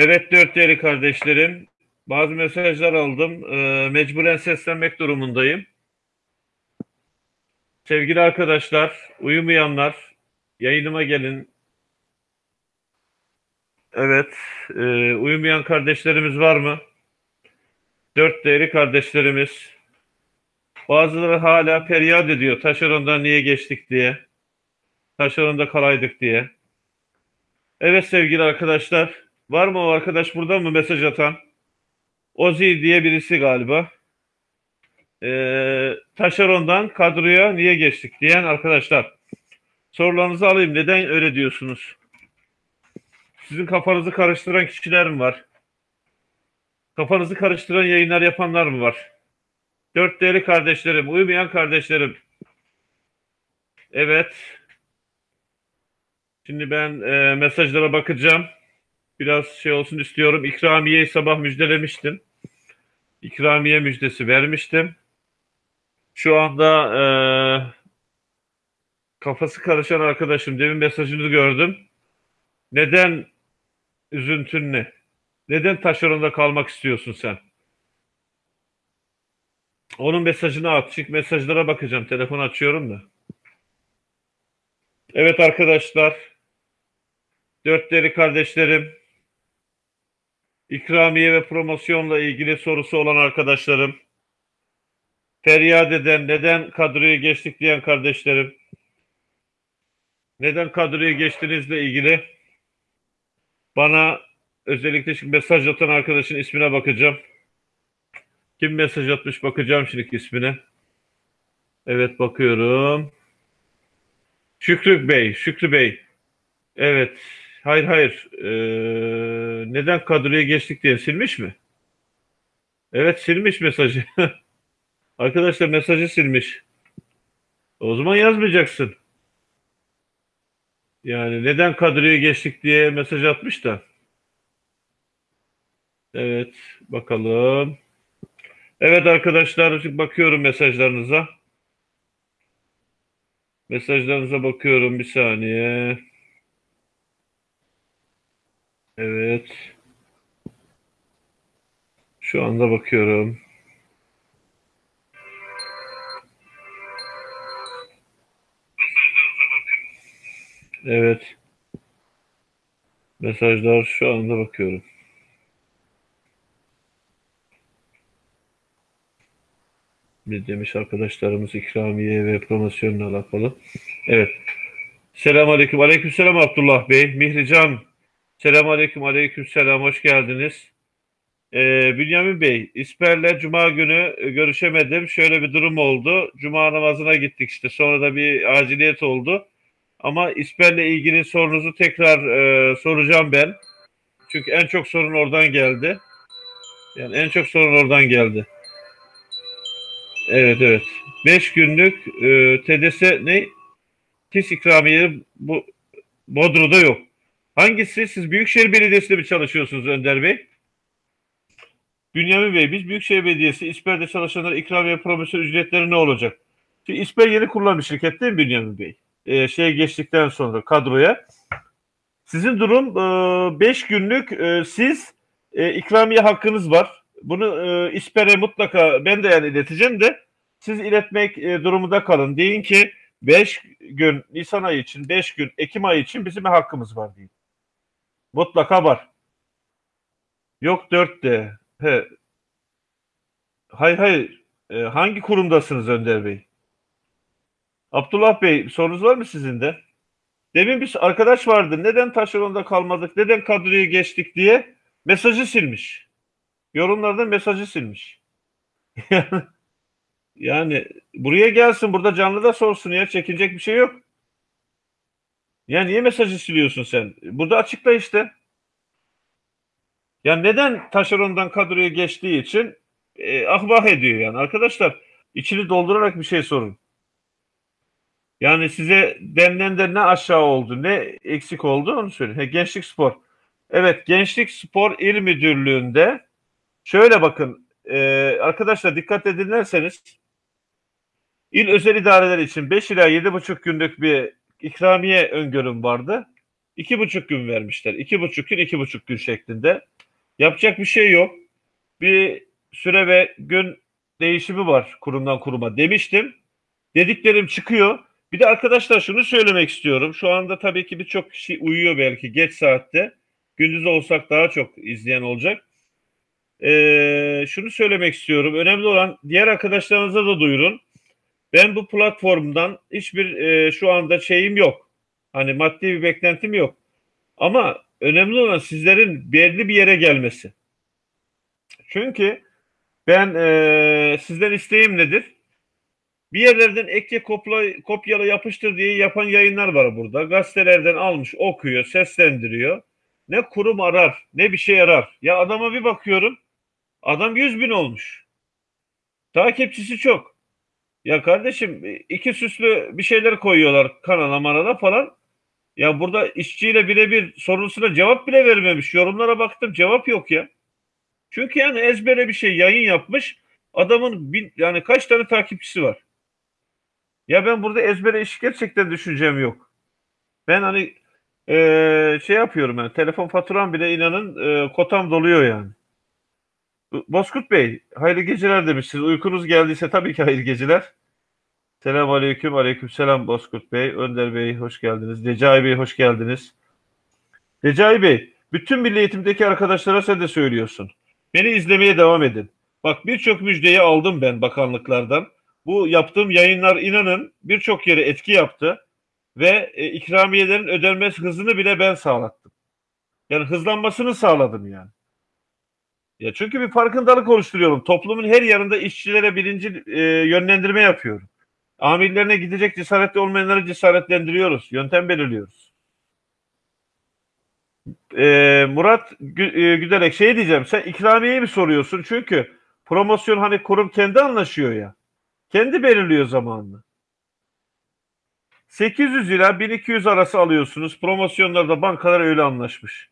Evet dört değerli kardeşlerim. Bazı mesajlar aldım. Ee, mecburen seslenmek durumundayım. Sevgili arkadaşlar, uyumayanlar yayınıma gelin. Evet, e, uyumayan kardeşlerimiz var mı? Dört değerli kardeşlerimiz. Bazıları hala feryat ediyor. Taşerondan niye geçtik diye. Taşeronda kalaydık diye. Evet sevgili arkadaşlar. Var mı o arkadaş burada mı mesaj atan? Ozi diye birisi galiba. Ee, taşerondan kadroya niye geçtik diyen arkadaşlar. Sorularınızı alayım. Neden öyle diyorsunuz? Sizin kafanızı karıştıran kişiler mi var? Kafanızı karıştıran yayınlar yapanlar mı var? Dört değerli kardeşlerim, uyumayan kardeşlerim. Evet. Şimdi ben e, mesajlara bakacağım. Biraz şey olsun istiyorum. İkramiyeyi sabah müjdelemiştim. İkramiye müjdesi vermiştim. Şu anda e, kafası karışan arkadaşım demin mesajını gördüm. Neden üzüntün ne? Neden taşeronda kalmak istiyorsun sen? Onun mesajını at. Çünkü mesajlara bakacağım. Telefon açıyorum da. Evet arkadaşlar. Dörtleri kardeşlerim. İkramiye ve promosyonla ilgili sorusu olan arkadaşlarım. Feryat eden, neden kadroya geçtik diyen kardeşlerim. Neden kadroya geçtiğinizle ilgili bana özellikle şimdi mesaj atan arkadaşın ismine bakacağım. Kim mesaj atmış bakacağım şimdi ismine. Evet bakıyorum. Şükrü Bey, Şükrü Bey. Evet. Hayır hayır. Ee, neden kadroya geçtik diye silmiş mi? Evet silmiş mesajı. Arkadaşlar mesajı silmiş. O zaman yazmayacaksın. Yani neden kadroya geçtik diye mesaj atmış da. Evet bakalım. Evet arkadaşlar bakıyorum mesajlarınıza. Mesajlarınıza bakıyorum bir saniye. Evet. Şu anda bakıyorum. Evet. Mesajlar şu anda bakıyorum. Bir demiş arkadaşlarımız ikramiye ve promosyonla alakalı. Evet. Selamun Aleyküm. Aleyküm selam Abdullah Bey. Mihrican. Selamun Aleyküm. Aleyküm selam. Hoş geldiniz. Ee, Bünyamin Bey, İsper'le Cuma günü e, görüşemedim. Şöyle bir durum oldu. Cuma namazına gittik işte. Sonra da bir aciliyet oldu. Ama İsper'le ilgili sorunuzu tekrar e, soracağım ben. Çünkü en çok sorun oradan geldi. Yani en çok sorun oradan geldi. Evet evet. 5 günlük e, TDS ne? TİS ikramiye bu Bodrum'da yok. Hangisi? Siz Büyükşehir Belediyesi'nde mi çalışıyorsunuz Önder Bey? Bünyamin Bey, biz Büyükşehir Belediyesi İSPER'de çalışanlara ikramiye promosyon ücretleri ne olacak? Şimdi İSPER yeni kurulan bir şirket değil mi Bünyamin Bey? Ee, şeye geçtikten sonra kadroya. Sizin durum 5 e, günlük e, siz e, ikramiye hakkınız var. Bunu e, İSPER'e mutlaka ben de yani ileteceğim de siz iletmek e, durumunda kalın. Deyin ki 5 gün Nisan ayı için, 5 gün Ekim ayı için bizim hakkımız var deyin. Mutlaka var. Yok 4 de. He. Hayır hayır. E, hangi kurumdasınız Önder Bey? Abdullah Bey sorunuz var mı sizin de? Demin bir arkadaş vardı. Neden taşeronda kalmadık? Neden kadroya geçtik diye mesajı silmiş. Yorumlarda mesajı silmiş. yani buraya gelsin burada canlı da sorsun ya çekinecek bir şey yok. Ya niye mesajı siliyorsun sen? Burada açıkla işte. Yani neden taşerondan kadroya geçtiği için e, ahvah ediyor yani. Arkadaşlar içini doldurarak bir şey sorun. Yani size denilen de ne aşağı oldu, ne eksik oldu onu söyleyin. He, Gençlik Spor. Evet, Gençlik Spor İl Müdürlüğü'nde şöyle bakın e, arkadaşlar dikkat edinlerseniz il özel idareler için 5 ila 7,5 günlük bir ikramiye öngörüm vardı. iki buçuk gün vermişler. İki buçuk gün, iki buçuk gün şeklinde. Yapacak bir şey yok. Bir süre ve gün değişimi var kurumdan kuruma demiştim. Dediklerim çıkıyor. Bir de arkadaşlar şunu söylemek istiyorum. Şu anda tabii ki birçok kişi uyuyor belki geç saatte. Gündüz olsak daha çok izleyen olacak. Ee, şunu söylemek istiyorum. Önemli olan diğer arkadaşlarınıza da duyurun. Ben bu platformdan hiçbir e, şu anda şeyim yok. Hani maddi bir beklentim yok. Ama önemli olan sizlerin belli bir yere gelmesi. Çünkü ben e, sizden isteğim nedir? Bir yerlerden ekle kopla, kopyala yapıştır diye yapan yayınlar var burada. Gazetelerden almış, okuyor, seslendiriyor. Ne kurum arar, ne bir şey arar. Ya adama bir bakıyorum, adam 100 bin olmuş. Takipçisi çok. Ya kardeşim iki süslü bir şeyler koyuyorlar kanala manala falan. Ya burada işçiyle birebir sorusuna cevap bile vermemiş. Yorumlara baktım cevap yok ya. Çünkü yani ezbere bir şey yayın yapmış. Adamın bin, yani kaç tane takipçisi var. Ya ben burada ezbere iş gerçekten düşüncem yok. Ben hani eee, şey yapıyorum yani telefon faturam bile inanın eee, kotam doluyor yani. Bozkurt Bey, hayırlı geceler demişsiniz. Uykunuz geldiyse tabii ki hayırlı geceler. Selam aleyküm, aleyküm selam Bozkurt Bey. Önder Bey hoş geldiniz. Recai Bey hoş geldiniz. Recai Bey, bütün milli eğitimdeki arkadaşlara sen de söylüyorsun. Beni izlemeye devam edin. Bak birçok müjdeyi aldım ben bakanlıklardan. Bu yaptığım yayınlar inanın birçok yere etki yaptı ve e, ikramiyelerin ödenmesi hızını bile ben sağlattım. Yani hızlanmasını sağladım yani. Ya çünkü bir farkındalık oluşturuyorum. Toplumun her yanında işçilere birinci e, yönlendirme yapıyorum. Amirlerine gidecek cesaretli olmayanları cesaretlendiriyoruz. Yöntem belirliyoruz. E, Murat Gü- e, Güderek şey diyeceğim. Sen ikramiyeyi mi soruyorsun? Çünkü promosyon hani kurum kendi anlaşıyor ya. Kendi belirliyor zamanını. 800 ila 1200 arası alıyorsunuz. Promosyonlarda bankalar öyle anlaşmış.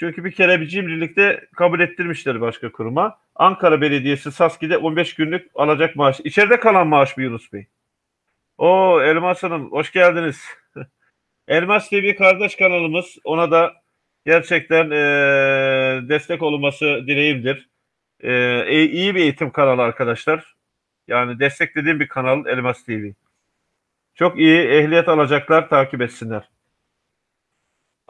Çünkü bir kere bir cimrilikte kabul ettirmişler başka kuruma. Ankara Belediyesi Saski'de 15 günlük alacak maaş. İçeride kalan maaş mı Yunus Bey? O Elmas Hanım hoş geldiniz. Elmas TV kardeş kanalımız. Ona da gerçekten eee, destek olunması dileğimdir. E- iyi bir eğitim kanalı arkadaşlar. Yani desteklediğim bir kanal Elmas TV. Çok iyi ehliyet alacaklar takip etsinler.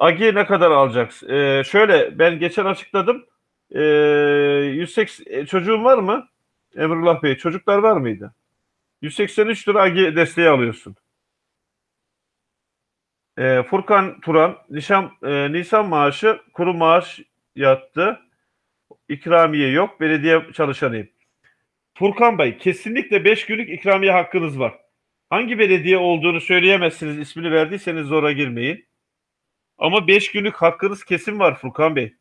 Agi ne kadar alacaksın? Ee, şöyle ben geçen açıkladım. Ee, 180 e, çocuğun var mı? Emrullah Bey çocuklar var mıydı? 183 lira Agi desteği alıyorsun. Ee, Furkan Turan nişan, e, Nisan maaşı kuru maaş yattı. İkramiye yok. Belediye çalışanıyım. Furkan Bey kesinlikle 5 günlük ikramiye hakkınız var. Hangi belediye olduğunu söyleyemezsiniz. ismini verdiyseniz zora girmeyin. Ama 5 günlük hakkınız kesin var Furkan Bey.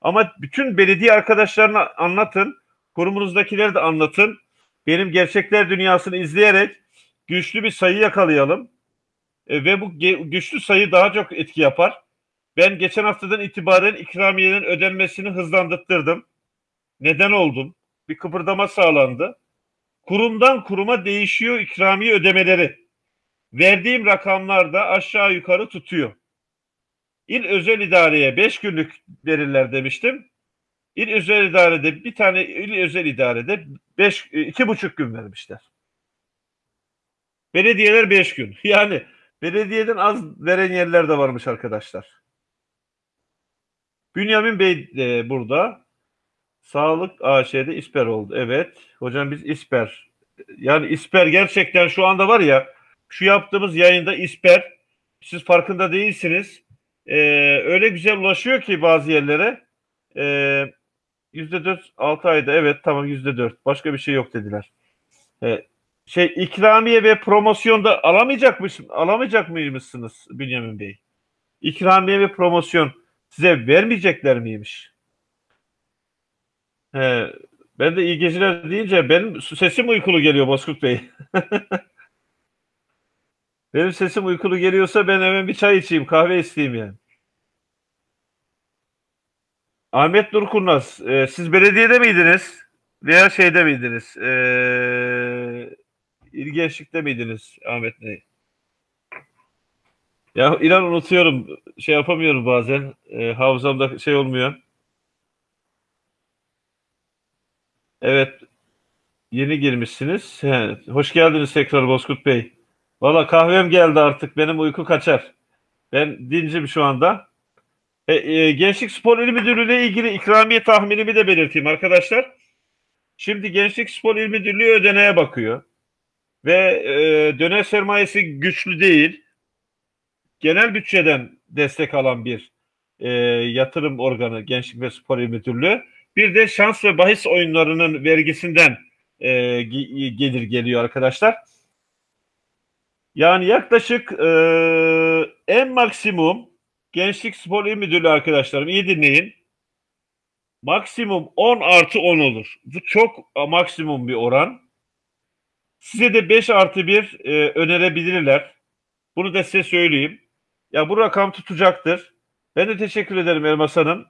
Ama bütün belediye arkadaşlarına anlatın. Kurumunuzdakileri de anlatın. Benim gerçekler dünyasını izleyerek güçlü bir sayı yakalayalım. E, ve bu güçlü sayı daha çok etki yapar. Ben geçen haftadan itibaren ikramiyelerin ödenmesini hızlandırttırdım. Neden oldum? Bir kıpırdama sağlandı. Kurumdan kuruma değişiyor ikramiye ödemeleri. Verdiğim rakamlar da aşağı yukarı tutuyor. İl özel idareye 5 günlük verirler demiştim. İl özel idarede bir tane il özel idarede 5 iki buçuk gün vermişler. Belediyeler 5 gün. Yani belediyeden az veren yerler de varmış arkadaşlar. Bünyamin Bey de burada. Sağlık AŞ'de İsper oldu. Evet. Hocam biz İsper. Yani İsper gerçekten şu anda var ya şu yaptığımız yayında İsper siz farkında değilsiniz. Ee, öyle güzel ulaşıyor ki bazı yerlere. Ee, yüzde dört altı ayda evet tamam yüzde dört. Başka bir şey yok dediler. Ee, şey ikramiye ve promosyonda alamayacakmış alamayacak mıymışsınız Bünyamin Bey? İkramiye ve promosyon size vermeyecekler miymiş? He, ben de iyi geceler deyince benim sesim uykulu geliyor Bozkurt Bey. Benim sesim uykulu geliyorsa ben hemen bir çay içeyim, kahve isteyeyim yani. Ahmet Nurkurnaz, e, siz belediyede miydiniz? Veya şeyde miydiniz? E, İl Gençlik'te miydiniz Ahmet Bey? Ya inan unutuyorum. Şey yapamıyorum bazen. E, hafızamda şey olmuyor. Evet. Yeni girmişsiniz. He, hoş geldiniz tekrar Bozkurt Bey. Valla kahvem geldi artık. Benim uyku kaçar. Ben dincim şu anda. E, e, Gençlik Spor İl Müdürlüğü ile ilgili ikramiye tahminimi de belirteyim arkadaşlar. Şimdi Gençlik Spor İl Müdürlüğü ödeneğe bakıyor. Ve e, dönem sermayesi güçlü değil. Genel bütçeden destek alan bir e, yatırım organı Gençlik ve Spor İl Müdürlüğü. Bir de şans ve bahis oyunlarının vergisinden e, gelir geliyor arkadaşlar. Yani yaklaşık e, en maksimum Gençlik Spor İl Müdürlüğü arkadaşlarım iyi dinleyin. Maksimum 10 artı 10 olur. Bu çok maksimum bir oran. Size de 5 artı 1 e, önerebilirler. Bunu da size söyleyeyim. Ya bu rakam tutacaktır. Ben de teşekkür ederim Elmas Hanım.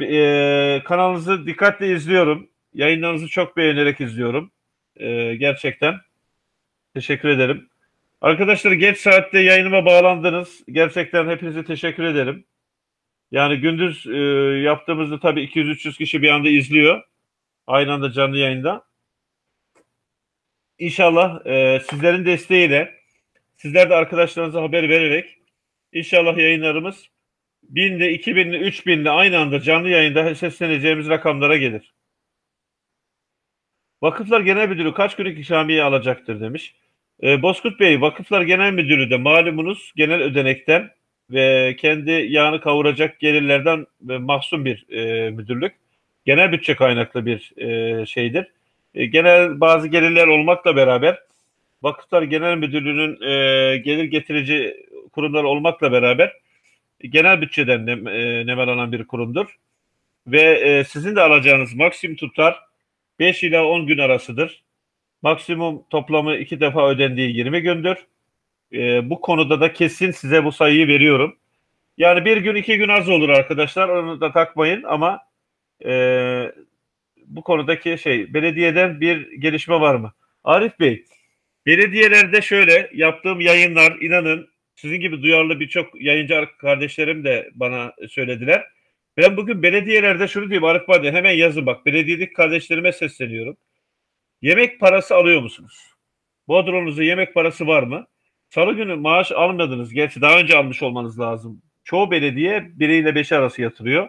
E, kanalınızı dikkatle izliyorum. Yayınlarınızı çok beğenerek izliyorum. E, gerçekten. Teşekkür ederim. Arkadaşlar geç saatte yayınıma bağlandınız. Gerçekten hepinize teşekkür ederim. Yani gündüz e, yaptığımızda tabii 200-300 kişi bir anda izliyor. Aynı anda canlı yayında. İnşallah e, sizlerin desteğiyle, sizler de arkadaşlarınıza haber vererek inşallah yayınlarımız 1000'de, 2000'de, 3000'de aynı anda canlı yayında sesleneceğimiz rakamlara gelir. Vakıflar Genel Müdürü kaç günlük ikramiye alacaktır demiş. E, Bozkurt Bey, Vakıflar Genel Müdürü de malumunuz genel ödenekten ve kendi yağını kavuracak gelirlerden mahzun bir e, müdürlük. Genel bütçe kaynaklı bir e, şeydir. E, genel bazı gelirler olmakla beraber Vakıflar Genel Müdürlüğü'nün e, gelir getirici kurumlar olmakla beraber genel bütçeden nem, e, nemalanan bir kurumdur. Ve e, sizin de alacağınız maksimum tutar 5 ila 10 gün arasıdır. Maksimum toplamı iki defa ödendiği 20 gündür. E, bu konuda da kesin size bu sayıyı veriyorum. Yani bir gün iki gün az olur arkadaşlar onu da takmayın ama e, bu konudaki şey belediyeden bir gelişme var mı? Arif Bey, belediyelerde şöyle yaptığım yayınlar inanın sizin gibi duyarlı birçok yayıncı kardeşlerim de bana söylediler. Ben bugün belediyelerde şunu diyeyim Arif Bey hemen yazın bak belediyedeki kardeşlerime sesleniyorum. Yemek parası alıyor musunuz? Bodrum'unuzda yemek parası var mı? Salı günü maaş almadınız. Gerçi daha önce almış olmanız lazım. Çoğu belediye 1 ile 5 arası yatırıyor.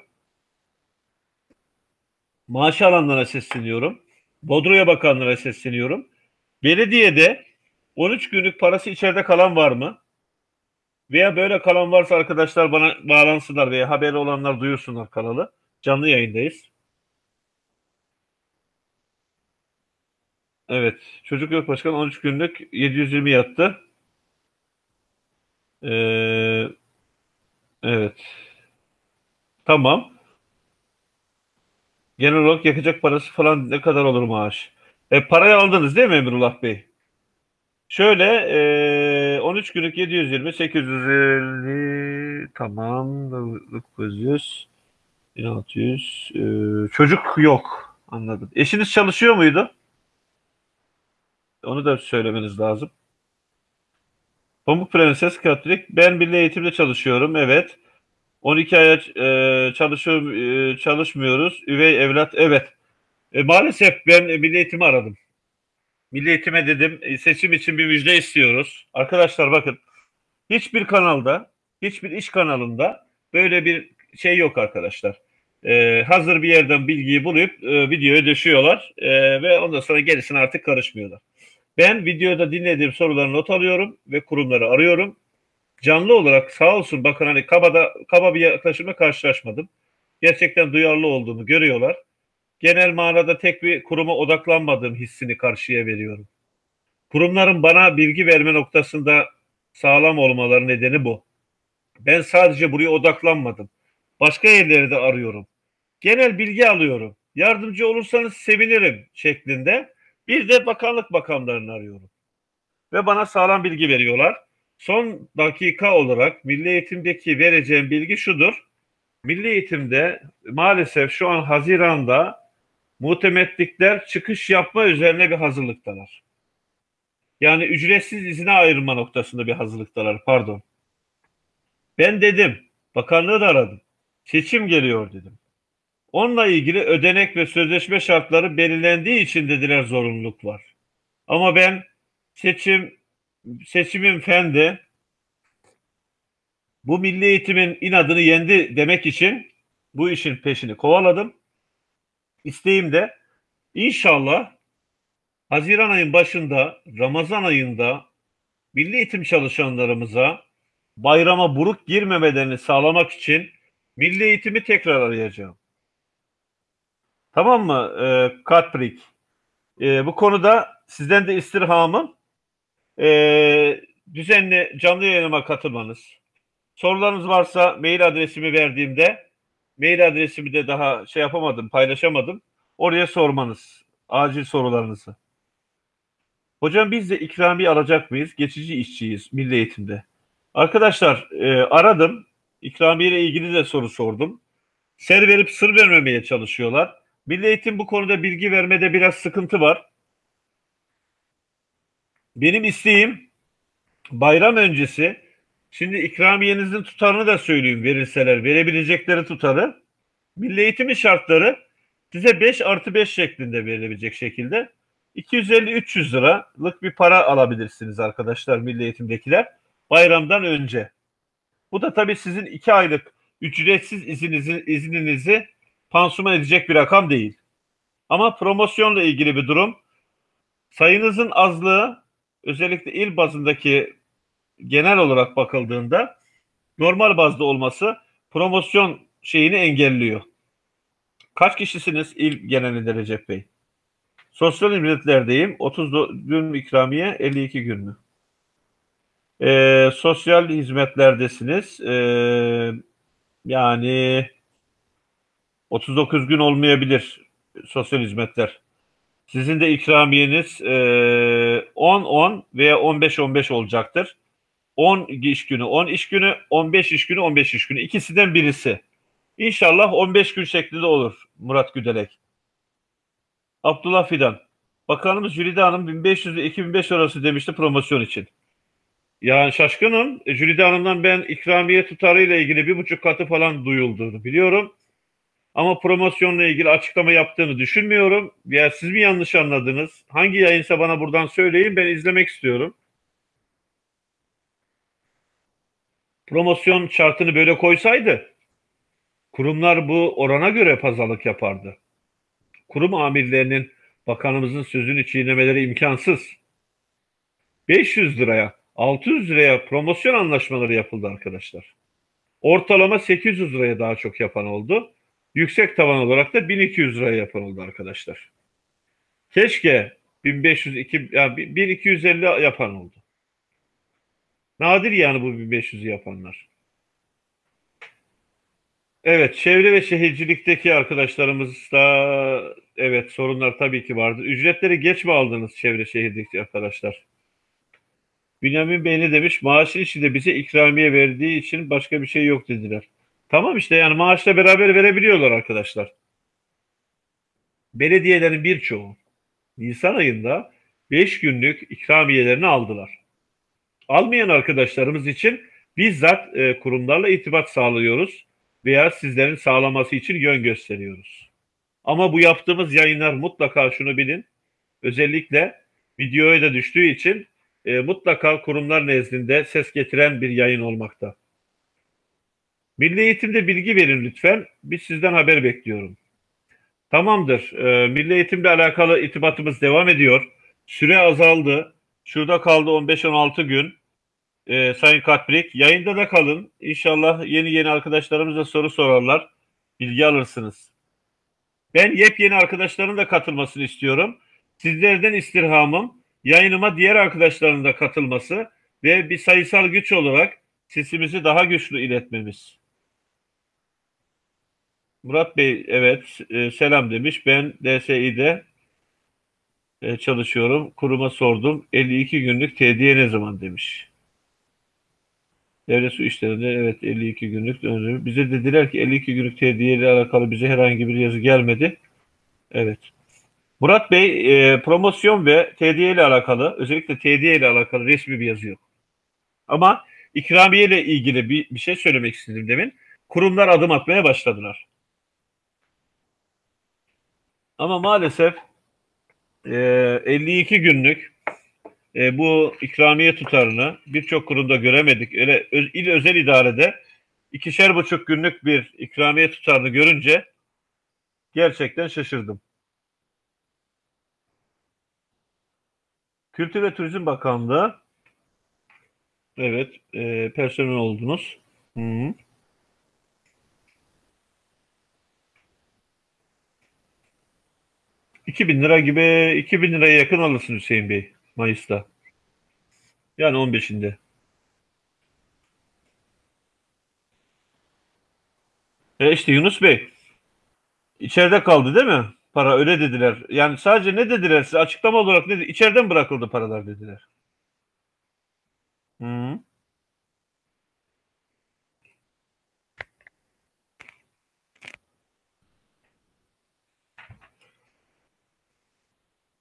Maaş alanlara sesleniyorum. Bodro'ya bakanlara sesleniyorum. Belediyede 13 günlük parası içeride kalan var mı? Veya böyle kalan varsa arkadaşlar bana bağlansınlar veya haberi olanlar duyursunlar kanalı. Canlı yayındayız. Evet. Çocuk yok başkan 13 günlük 720 yattı. Ee, evet. Tamam. Genel olarak yakacak parası falan ne kadar olur maaş? E, parayı aldınız değil mi Emrullah Bey? Şöyle e, 13 günlük 720 850 tamam 900 1600 e, çocuk yok anladım. Eşiniz çalışıyor muydu? Onu da söylemeniz lazım. Pamuk Prenses Katolik. Ben milli eğitimde çalışıyorum. Evet. 12 aya e, çalışıyor, e, çalışmıyoruz. Üvey evlat. Evet. E, maalesef ben milli eğitimi aradım. Milli eğitime dedim e, seçim için bir müjde istiyoruz. Arkadaşlar bakın hiçbir kanalda, hiçbir iş kanalında böyle bir şey yok arkadaşlar. Ee, hazır bir yerden bilgiyi bulup e, videoya düşüyorlar e, ve ondan sonra gerisine artık karışmıyorlar. Ben videoda dinlediğim soruları not alıyorum ve kurumları arıyorum. Canlı olarak sağ olsun bakın hani kabada, kaba bir yaklaşımla karşılaşmadım. Gerçekten duyarlı olduğumu görüyorlar. Genel manada tek bir kuruma odaklanmadığım hissini karşıya veriyorum. Kurumların bana bilgi verme noktasında sağlam olmaları nedeni bu. Ben sadece buraya odaklanmadım. Başka yerleri de arıyorum. Genel bilgi alıyorum. Yardımcı olursanız sevinirim şeklinde bir de bakanlık bakanlarını arıyorum. Ve bana sağlam bilgi veriyorlar. Son dakika olarak milli eğitimdeki vereceğim bilgi şudur. Milli eğitimde maalesef şu an Haziran'da muhtemetlikler çıkış yapma üzerine bir hazırlıktalar. Yani ücretsiz izine ayırma noktasında bir hazırlıktalar pardon. Ben dedim, bakanlığı da aradım. Seçim geliyor dedim. Onunla ilgili ödenek ve sözleşme şartları belirlendiği için dediler zorunluluk var. Ama ben seçim seçimin fendi bu milli eğitimin inadını yendi demek için bu işin peşini kovaladım. İsteğim de inşallah Haziran ayın başında, Ramazan ayında milli eğitim çalışanlarımıza bayrama buruk girmemelerini sağlamak için milli eğitimi tekrar arayacağım. Tamam mı e, Katprik? E, bu konuda sizden de istirhamım e, düzenli canlı yayınıma katılmanız. Sorularınız varsa mail adresimi verdiğimde mail adresimi de daha şey yapamadım, paylaşamadım. Oraya sormanız. Acil sorularınızı. Hocam biz de ikramiye alacak mıyız? Geçici işçiyiz milli eğitimde. Arkadaşlar e, aradım. İkramiye ile ilgili de soru sordum. Ser verip sır vermemeye çalışıyorlar. Milli eğitim bu konuda bilgi vermede biraz sıkıntı var. Benim isteğim bayram öncesi şimdi ikramiyenizin tutarını da söyleyeyim verirseler verebilecekleri tutarı milli eğitimin şartları size 5 artı 5 şeklinde verilebilecek şekilde 250-300 liralık bir para alabilirsiniz arkadaşlar milli eğitimdekiler bayramdan önce. Bu da tabii sizin 2 aylık ücretsiz izinizi, izninizi pansuman edecek bir rakam değil. Ama promosyonla ilgili bir durum. Sayınızın azlığı özellikle il bazındaki genel olarak bakıldığında normal bazda olması promosyon şeyini engelliyor. Kaç kişisiniz il genelinde Recep Bey? Sosyal hizmetlerdeyim. 30 gün ikramiye 52 gün mü? Ee, sosyal hizmetlerdesiniz. Ee, yani 39 gün olmayabilir sosyal hizmetler. Sizin de ikramiyeniz e, 10-10 veya 15-15 olacaktır. 10 iş günü 10 iş günü, 15 iş günü 15 iş günü. İkisinden birisi. İnşallah 15 gün şeklinde olur Murat Güdelek. Abdullah Fidan. Bakanımız Jülide Hanım 1500 ve 2005 arası demişti promosyon için. Yani şaşkınım. E, Jülide Hanım'dan ben ikramiye tutarıyla ilgili bir buçuk katı falan duyulduğunu biliyorum. Ama promosyonla ilgili açıklama yaptığını düşünmüyorum. Ya siz mi yanlış anladınız? Hangi yayınsa bana buradan söyleyin ben izlemek istiyorum. Promosyon şartını böyle koysaydı kurumlar bu orana göre pazarlık yapardı. Kurum amirlerinin bakanımızın sözünü çiğnemeleri imkansız. 500 liraya, 600 liraya promosyon anlaşmaları yapıldı arkadaşlar. Ortalama 800 liraya daha çok yapan oldu. Yüksek tavan olarak da 1200 liraya yapan oldu arkadaşlar. Keşke 1500 2 yani 1250 yapan oldu. Nadir yani bu 1500'ü yapanlar. Evet, çevre ve şehircilikteki arkadaşlarımız da evet sorunlar tabii ki vardır. Ücretleri geç mi aldınız çevre şehirdeki arkadaşlar? Bünyamin Bey ne demiş? Maaşın içinde bize ikramiye verdiği için başka bir şey yok dediler. Tamam işte yani maaşla beraber verebiliyorlar arkadaşlar. Belediyelerin birçoğu Nisan ayında 5 günlük ikramiyelerini aldılar. Almayan arkadaşlarımız için bizzat e, kurumlarla irtibat sağlıyoruz veya sizlerin sağlaması için yön gösteriyoruz. Ama bu yaptığımız yayınlar mutlaka şunu bilin. Özellikle videoya da düştüğü için e, mutlaka kurumlar nezdinde ses getiren bir yayın olmakta. Milli eğitimde bilgi verin lütfen. Biz sizden haber bekliyorum. Tamamdır. E, milli eğitimle alakalı itibatımız devam ediyor. Süre azaldı. Şurada kaldı 15-16 gün. E, Sayın Katbrik. Yayında da kalın. İnşallah yeni yeni arkadaşlarımıza soru sorarlar. Bilgi alırsınız. Ben yepyeni arkadaşların da katılmasını istiyorum. Sizlerden istirhamım yayınıma diğer arkadaşların da katılması ve bir sayısal güç olarak sesimizi daha güçlü iletmemiz. Murat Bey evet e, selam demiş. Ben DSİ'de e, çalışıyorum. Kuruma sordum. 52 günlük tediye ne zaman demiş. Devlet su işlerinde evet 52 günlük döndürüm. Bize dediler ki 52 günlük tediye ile alakalı bize herhangi bir yazı gelmedi. Evet. Murat Bey e, promosyon ve tediye ile alakalı özellikle tediye ile alakalı resmi bir yazı yok. Ama ikramiye ile ilgili bir, bir şey söylemek istedim demin. Kurumlar adım atmaya başladılar. Ama maalesef e, 52 günlük e, bu ikramiye tutarını birçok kurumda göremedik. Öyle il özel idarede ikişer buçuk günlük bir ikramiye tutarını görünce gerçekten şaşırdım. Kültür ve Turizm Bakanlığı evet e, personel oldunuz. Hı -hı. Bin lira gibi 2000 liraya yakın alırsın Hüseyin Bey Mayıs'ta. Yani 15'inde. E işte Yunus Bey içeride kaldı değil mi? Para öyle dediler. Yani sadece ne dediler size açıklama olarak ne İçeriden bırakıldı paralar dediler. Hı.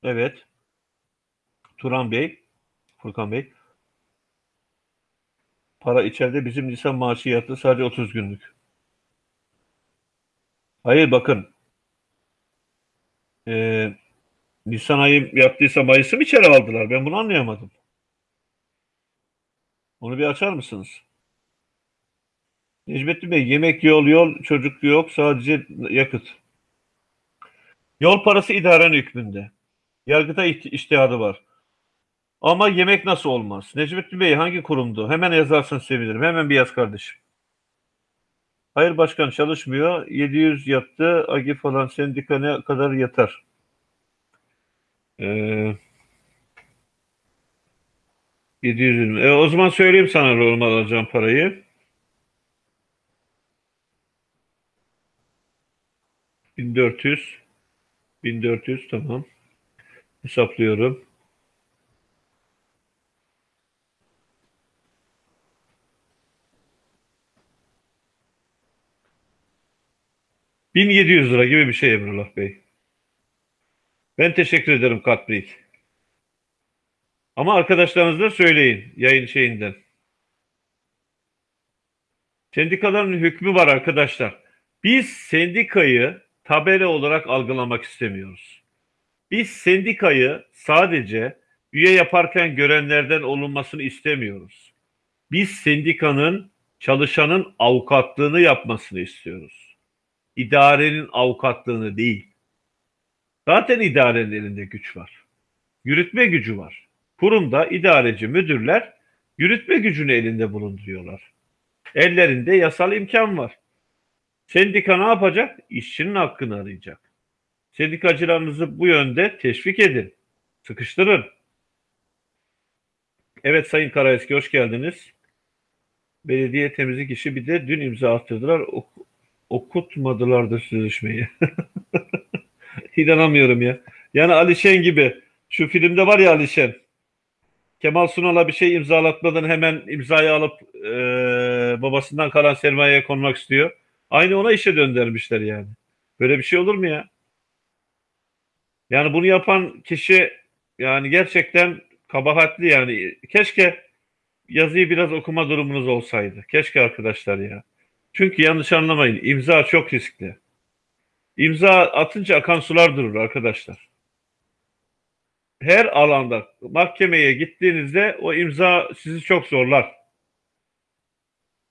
Evet. Turan Bey, Furkan Bey. Para içeride bizim Nisan maaşı sadece 30 günlük. Hayır bakın. Ee, Nisan ayı yaptıysa Mayıs'ı mı içeri aldılar? Ben bunu anlayamadım. Onu bir açar mısınız? Necmettin Bey yemek yol yol çocuk yok sadece yakıt. Yol parası idaren hükmünde. Yargıta iştihadı var. Ama yemek nasıl olmaz? Necmettin Bey hangi kurumdu? Hemen yazarsan sevinirim. Hemen bir yaz kardeşim. Hayır başkan çalışmıyor. 700 yattı. Agi falan sendika ne kadar yatar? Ee, 720. E, o zaman söyleyeyim sana normal alacağım parayı. 1400 1400 tamam. Hesaplıyorum. 1700 lira gibi bir şey Emrullah Bey. Ben teşekkür ederim Katbrik. Ama arkadaşlarınıza söyleyin yayın şeyinden. Sendikaların hükmü var arkadaşlar. Biz sendikayı tabela olarak algılamak istemiyoruz. Biz sendikayı sadece üye yaparken görenlerden olunmasını istemiyoruz. Biz sendikanın çalışanın avukatlığını yapmasını istiyoruz idarenin avukatlığını değil. Zaten idarenin elinde güç var. Yürütme gücü var. Kurumda idareci müdürler yürütme gücünü elinde bulunduruyorlar. Ellerinde yasal imkan var. Sendika ne yapacak? İşçinin hakkını arayacak. Sendikacılarınızı bu yönde teşvik edin. Sıkıştırın. Evet Sayın Karaeski hoş geldiniz. Belediye temizlik işi bir de dün imza attırdılar okutmadılar da sözleşmeyi. İnanamıyorum ya. Yani Alişen gibi. Şu filmde var ya Alişen. Kemal Sunal'a bir şey imzalatmadan hemen imzayı alıp e, babasından kalan sermayeye konmak istiyor. Aynı ona işe döndürmüşler yani. Böyle bir şey olur mu ya? Yani bunu yapan kişi yani gerçekten kabahatli yani. Keşke yazıyı biraz okuma durumunuz olsaydı. Keşke arkadaşlar ya. Çünkü yanlış anlamayın imza çok riskli. İmza atınca akan sular durur arkadaşlar. Her alanda mahkemeye gittiğinizde o imza sizi çok zorlar.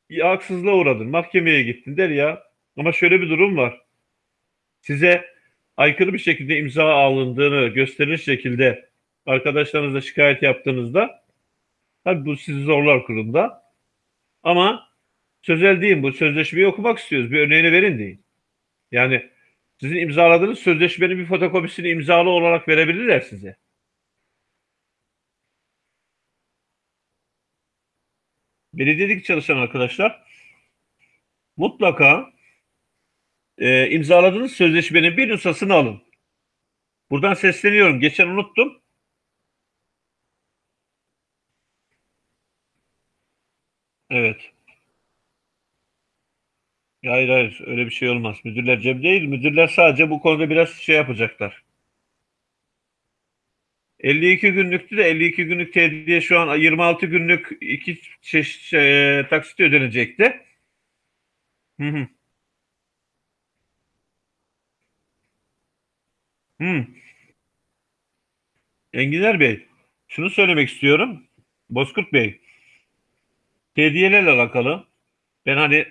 Ya, haksızlığa uğradın. Mahkemeye gittin der ya. Ama şöyle bir durum var. Size aykırı bir şekilde imza alındığını gösterir şekilde arkadaşlarınızla şikayet yaptığınızda tabii bu sizi zorlar kurumda. Ama sözel deyin bu sözleşmeyi okumak istiyoruz. Bir örneğini verin deyin. Yani sizin imzaladığınız sözleşmenin bir fotokopisini imzalı olarak verebilirler size. Belediyedeki çalışan arkadaşlar mutlaka e, imzaladığınız sözleşmenin bir nüshasını alın. Buradan sesleniyorum. Geçen unuttum. Evet. Hayır hayır öyle bir şey olmaz. Müdürler cem değil. Müdürler sadece bu konuda biraz şey yapacaklar. 52 günlüktü de 52 günlük tediye şu an 26 günlük iki çeşit şey, taksit ödenecekti. Hı hı. Hı. Enginar Bey, şunu söylemek istiyorum. Bozkurt Bey, hediyelerle alakalı ben hani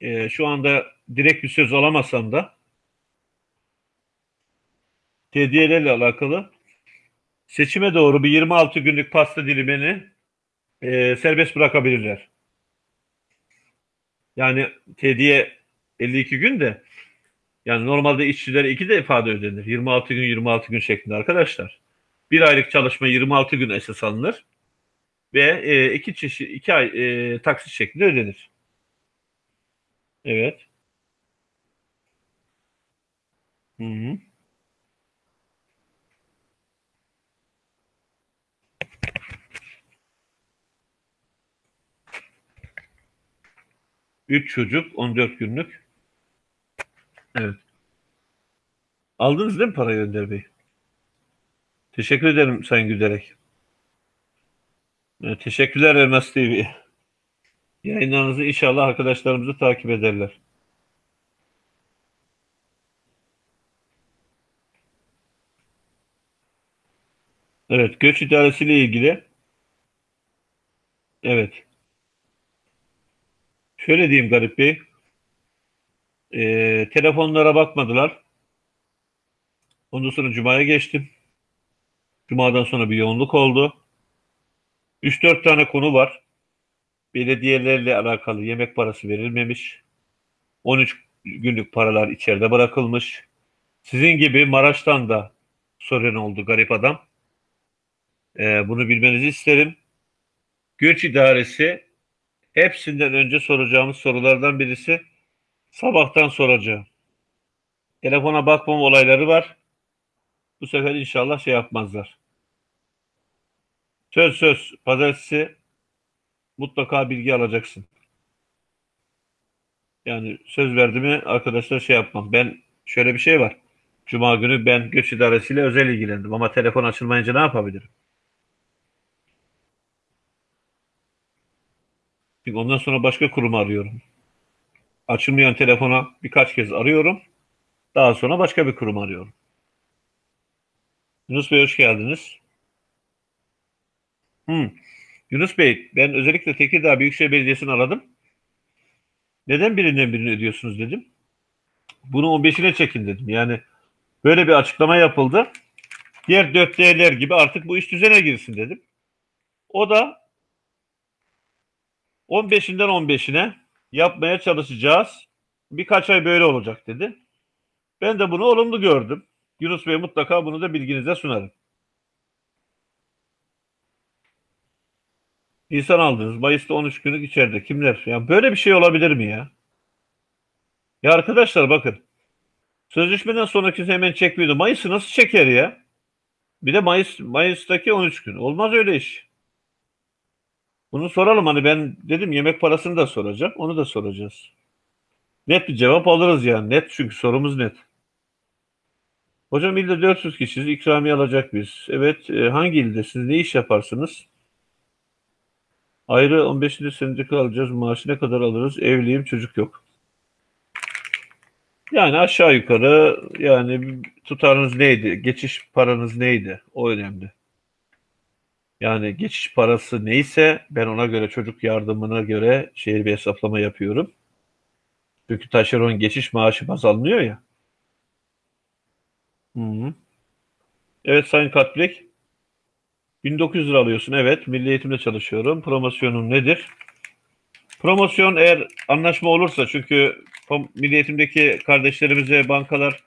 e, şu anda direkt bir söz alamasam da hediyelerle alakalı seçime doğru bir 26 günlük pasta dilimini e, serbest bırakabilirler. Yani hediye 52 gün de yani normalde işçilere iki defa da ödenir. 26 gün 26 gün şeklinde arkadaşlar. Bir aylık çalışma 26 gün esas alınır ve e, iki çeşit iki ay e, taksit şeklinde ödenir. Evet. Hı hı. Üç çocuk 14 günlük. Evet. Aldınız değil mi parayı Önder Bey? Teşekkür ederim Sayın Gülerek. Evet, teşekkürler Elmas TV. Yayınlarınızı inşallah arkadaşlarımızı takip ederler. Evet, göç idaresiyle ilgili. Evet. Şöyle diyeyim Garip Bey. Ee, telefonlara bakmadılar. Ondan sonra Cuma'ya geçtim. Cuma'dan sonra bir yoğunluk oldu. 3-4 tane konu var. Belediyelerle alakalı yemek parası verilmemiş. 13 günlük paralar içeride bırakılmış. Sizin gibi Maraş'tan da sorun oldu garip adam. Ee, bunu bilmenizi isterim. Göç idaresi hepsinden önce soracağımız sorulardan birisi sabahtan soracağım. Telefona bakmam olayları var. Bu sefer inşallah şey yapmazlar. Söz söz. Pazartesi mutlaka bilgi alacaksın. Yani söz verdi arkadaşlar şey yapmam. Ben şöyle bir şey var. Cuma günü ben göç idaresiyle özel ilgilendim ama telefon açılmayınca ne yapabilirim? Ondan sonra başka kurumu arıyorum. Açılmayan telefona birkaç kez arıyorum. Daha sonra başka bir kurum arıyorum. Yunus Bey hoş geldiniz. Hmm. Yunus Bey, ben özellikle Tekirdağ Büyükşehir Belediyesi'ni aradım. Neden birinden birini ödüyorsunuz dedim. Bunu 15'ine çekin dedim. Yani böyle bir açıklama yapıldı. Diğer 4D'ler gibi artık bu iş düzene girsin dedim. O da 15'inden 15'ine yapmaya çalışacağız. Birkaç ay böyle olacak dedi. Ben de bunu olumlu gördüm. Yunus Bey mutlaka bunu da bilginize sunarım. İnsan aldınız. Mayıs'ta 13 günlük içeride. Kimler? Ya böyle bir şey olabilir mi ya? Ya arkadaşlar bakın. Sözleşmeden sonraki hemen çekmiyordu. Mayıs'ı nasıl çeker ya? Bir de Mayıs Mayıs'taki 13 gün. Olmaz öyle iş. Bunu soralım hani ben dedim yemek parasını da soracağım. Onu da soracağız. Net bir cevap alırız yani. Net çünkü sorumuz net. Hocam ilde 400 kişiyiz. İkramiye alacak biz. Evet. E, hangi ilde? Siz ne iş yaparsınız? Ayrı 15. sendika alacağız. Maaşı ne kadar alırız? Evliyim, çocuk yok. Yani aşağı yukarı yani tutarınız neydi? Geçiş paranız neydi? O önemli. Yani geçiş parası neyse ben ona göre çocuk yardımına göre şehir bir hesaplama yapıyorum. Çünkü taşeron geçiş maaşı baz alınıyor ya. Hı -hı. Evet Sayın Katbek. 1900 lira alıyorsun. Evet. Milli Eğitim'de çalışıyorum. Promosyonun nedir? Promosyon eğer anlaşma olursa çünkü Milli Eğitim'deki kardeşlerimize bankalar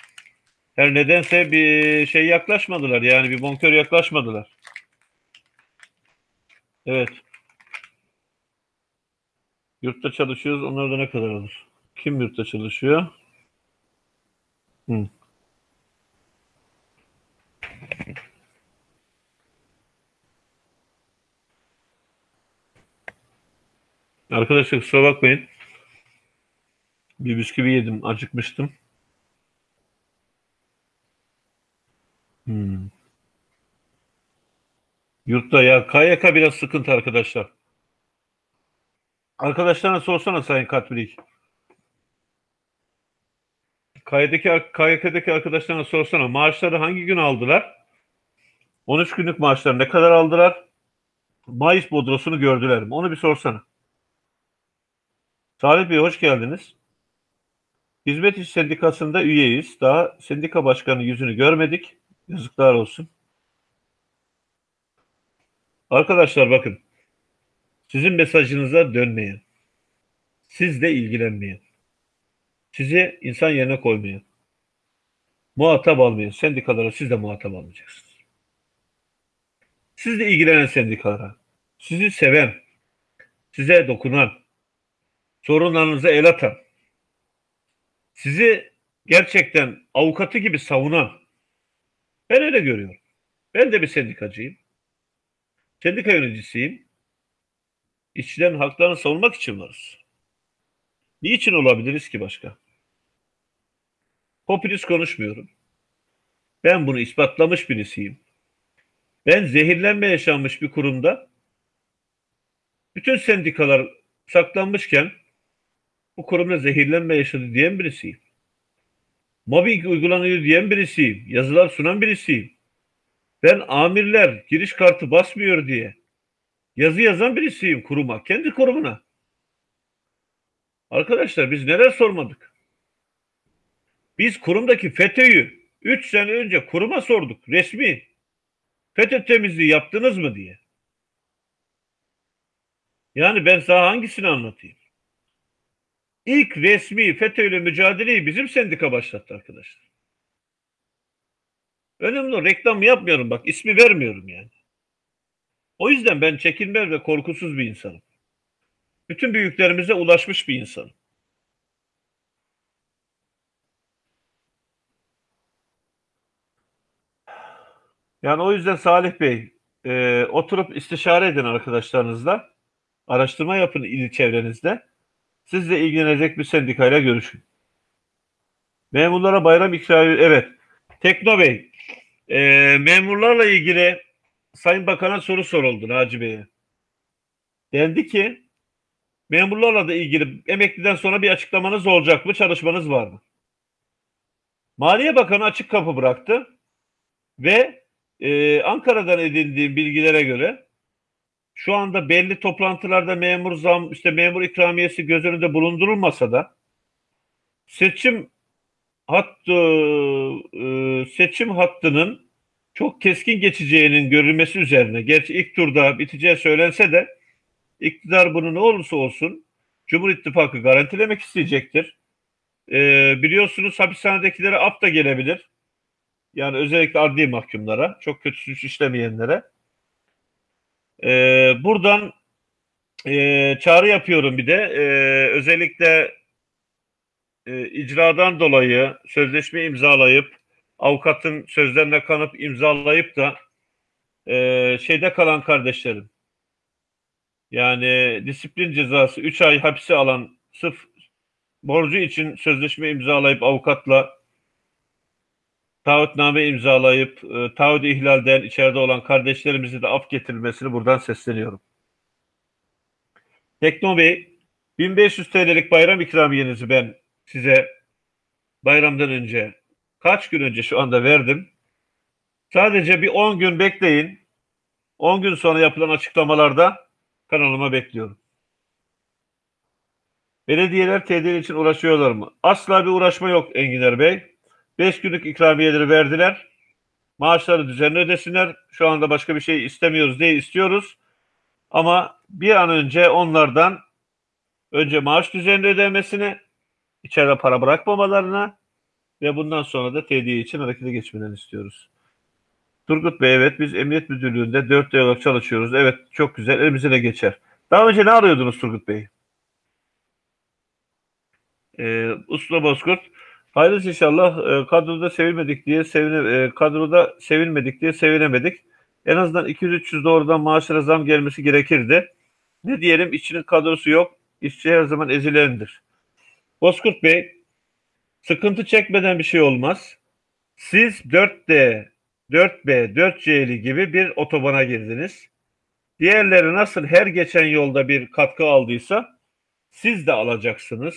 her nedense bir şey yaklaşmadılar. Yani bir bonkör yaklaşmadılar. Evet. Yurtta çalışıyoruz. Onlar da ne kadar alır? Kim yurtta çalışıyor? Hı. Arkadaşlar kusura bakmayın. Bir bisküvi yedim. Acıkmıştım. Hmm. Yurtta ya KYK biraz sıkıntı arkadaşlar. Arkadaşlarına sorsana Sayın Katbilik. KYK'deki, KYK'deki arkadaşlarına sorsana maaşları hangi gün aldılar? 13 günlük maaşları ne kadar aldılar? Mayıs bodrosunu gördüler mi? Onu bir sorsana. Salih Bey hoş geldiniz. Hizmet İş Sendikası'nda üyeyiz. Daha sendika başkanı yüzünü görmedik. Yazıklar olsun. Arkadaşlar bakın. Sizin mesajınıza dönmeyen, sizle ilgilenmeyen, sizi insan yerine koymayan, muhatap almayan sendikalara siz de muhatap almayacaksınız. Sizle ilgilenen sendikalara, sizi seven, size dokunan, sorunlarınıza el atan, sizi gerçekten avukatı gibi savunan, ben öyle görüyorum. Ben de bir sendikacıyım. Sendika yöneticisiyim. İşçilerin haklarını savunmak için varız. Niçin olabiliriz ki başka? Popülist konuşmuyorum. Ben bunu ispatlamış birisiyim. Ben zehirlenme yaşanmış bir kurumda bütün sendikalar saklanmışken bu kurumda zehirlenme yaşadı diyen birisiyim. Mobbing uygulanıyor diyen birisiyim. Yazılar sunan birisiyim. Ben amirler giriş kartı basmıyor diye yazı yazan birisiyim kuruma. Kendi kurumuna. Arkadaşlar biz neler sormadık? Biz kurumdaki FETÖ'yü 3 sene önce kuruma sorduk. Resmi. FETÖ temizliği yaptınız mı diye. Yani ben sana hangisini anlatayım? İlk resmi FETÖ ile mücadeleyi bizim sendika başlattı arkadaşlar. Önemli o reklam yapmıyorum bak ismi vermiyorum yani. O yüzden ben çekinmez ve korkusuz bir insanım. Bütün büyüklerimize ulaşmış bir insanım. Yani o yüzden Salih Bey e, oturup istişare edin arkadaşlarınızla. Araştırma yapın il çevrenizde. Sizle ilgilenecek bir sendikayla görüşün. Memurlara bayram ikramiye evet. Tekno Bey e, memurlarla ilgili Sayın Bakan'a soru soruldu Naci Bey'e. Dendi ki memurlarla da ilgili emekliden sonra bir açıklamanız olacak mı? Çalışmanız var mı? Maliye Bakanı açık kapı bıraktı ve e, Ankara'dan edindiğim bilgilere göre şu anda belli toplantılarda memur zam, işte memur ikramiyesi göz önünde bulundurulmasa da seçim hattı e, seçim hattının çok keskin geçeceğinin görülmesi üzerine gerçi ilk turda biteceği söylense de iktidar bunu ne olursa olsun Cumhur İttifakı garantilemek isteyecektir. E, biliyorsunuz hapishanedekilere af da gelebilir. Yani özellikle adli mahkumlara, çok kötü suç işlemeyenlere. E, buradan e, çağrı yapıyorum bir de. E, özellikle e, icradan dolayı sözleşme imzalayıp avukatın sözlerine kanıp imzalayıp da e, şeyde kalan kardeşlerim yani disiplin cezası 3 ay hapse alan sırf borcu için sözleşme imzalayıp avukatla taahhütname imzalayıp e, taahhüdü ihlalden içeride olan kardeşlerimizi de af getirilmesini buradan sesleniyorum. Tekno Bey 1500 TL'lik bayram ikramiyenizi ben size bayramdan önce kaç gün önce şu anda verdim. Sadece bir 10 gün bekleyin. 10 gün sonra yapılan açıklamalarda kanalıma bekliyorum. Belediyeler TDL için uğraşıyorlar mı? Asla bir uğraşma yok Enginer Bey. 5 günlük ikramiyeleri verdiler. Maaşları düzenli ödesinler. Şu anda başka bir şey istemiyoruz diye istiyoruz. Ama bir an önce onlardan önce maaş düzenli ödemesini, içeride para bırakmamalarına ve bundan sonra da TDI için harekete geçmelerini istiyoruz. Turgut Bey evet biz Emniyet Müdürlüğü'nde 4 ay olarak çalışıyoruz. Evet çok güzel elimize de geçer. Daha önce ne arıyordunuz Turgut Bey? Ee, Usta Bozkurt hayırlısı inşallah e, kadroda sevilmedik diye sevine, e, kadroda sevilmedik diye sevinemedik. En azından 200-300 doğrudan maaşlara zam gelmesi gerekirdi. Ne diyelim işçinin kadrosu yok. İşçi her zaman ezilendir. Bozkurt Bey sıkıntı çekmeden bir şey olmaz. Siz 4D 4B, 4C'li gibi bir otobana girdiniz. Diğerleri nasıl her geçen yolda bir katkı aldıysa siz de alacaksınız.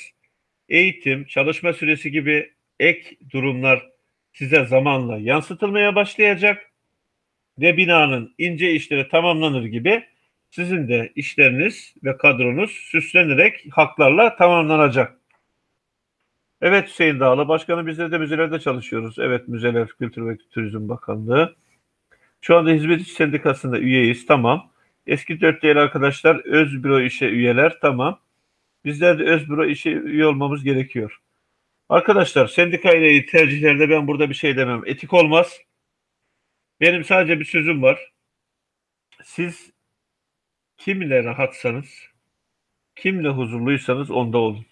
Eğitim, çalışma süresi gibi ek durumlar size zamanla yansıtılmaya başlayacak ve binanın ince işleri tamamlanır gibi sizin de işleriniz ve kadronuz süslenerek haklarla tamamlanacak. Evet Hüseyin Dağlı, başkanım bizler de müzelerde çalışıyoruz. Evet Müzeler Kültür ve Turizm Bakanlığı. Şu anda Hizmetçi Sendikası'nda üyeyiz, tamam. Eski dört değerli arkadaşlar öz büro işe üyeler, tamam. Bizler de öz büro işe üye olmamız gerekiyor. Arkadaşlar sendika ile tercihlerde ben burada bir şey demem. Etik olmaz. Benim sadece bir sözüm var. Siz kimle rahatsanız, kimle huzurluysanız onda olun.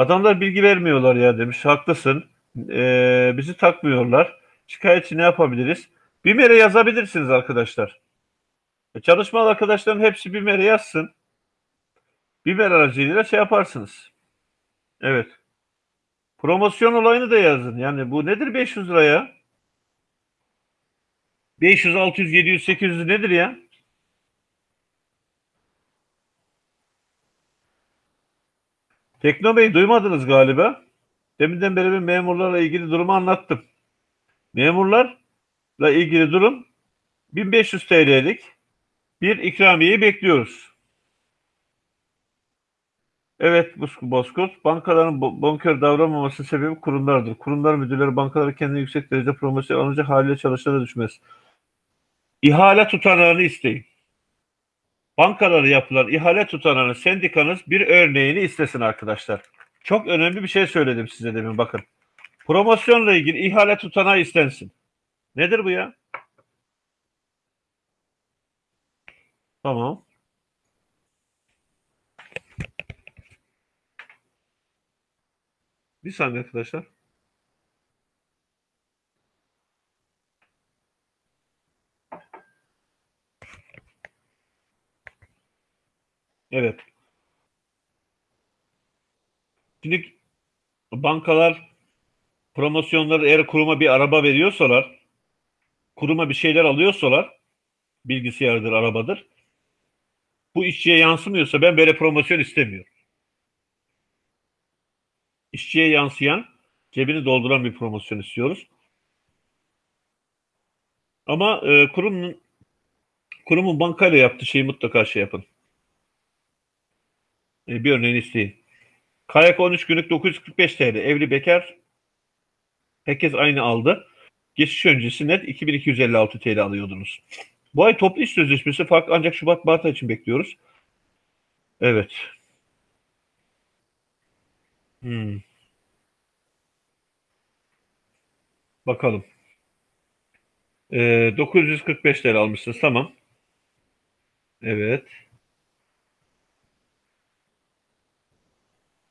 Adamlar bilgi vermiyorlar ya demiş. Haklısın. Ee, bizi takmıyorlar. Şikayetçi ne yapabiliriz? BİMER'e yazabilirsiniz arkadaşlar. E, çalışmalı arkadaşların hepsi BİMER'e yazsın. BİMER aracılığıyla şey yaparsınız. Evet. Promosyon olayını da yazın. Yani bu nedir 500 liraya? 500, 600, 700, 800 nedir ya? Tekno Bey duymadınız galiba. Deminden beri ben memurlarla ilgili durumu anlattım. Memurlarla ilgili durum 1500 TL'lik bir ikramiyeyi bekliyoruz. Evet Bozkurt, bankaların bonkör davranmaması sebebi kurumlardır. Kurumlar müdürleri bankaları kendine yüksek derece promosyon alınca haliyle çalışana düşmez. İhale tutanağını isteyin. Bankaları yapılan ihale tutanağını sendikanız bir örneğini istesin arkadaşlar. Çok önemli bir şey söyledim size demin bakın. Promosyonla ilgili ihale tutanağı istensin. Nedir bu ya? Tamam. Bir saniye arkadaşlar. Evet. Şimdi bankalar promosyonları eğer kuruma bir araba veriyorsalar, kuruma bir şeyler alıyorsalar, bilgisayardır, arabadır. Bu işçiye yansımıyorsa ben böyle promosyon istemiyorum. İşçiye yansıyan, cebini dolduran bir promosyon istiyoruz. Ama e, kurumun kurumun bankayla yaptığı şeyi mutlaka şey yapın. E, bir örneğini isteyin. Kayak 13 günlük 945 TL. Evli bekar herkes aynı aldı. Geçiş öncesi net 2256 TL alıyordunuz. Bu ay toplu iş sözleşmesi farklı ancak Şubat Mart için bekliyoruz. Evet. Hmm. Bakalım. Ee, 945 TL almışsınız. Tamam. Evet.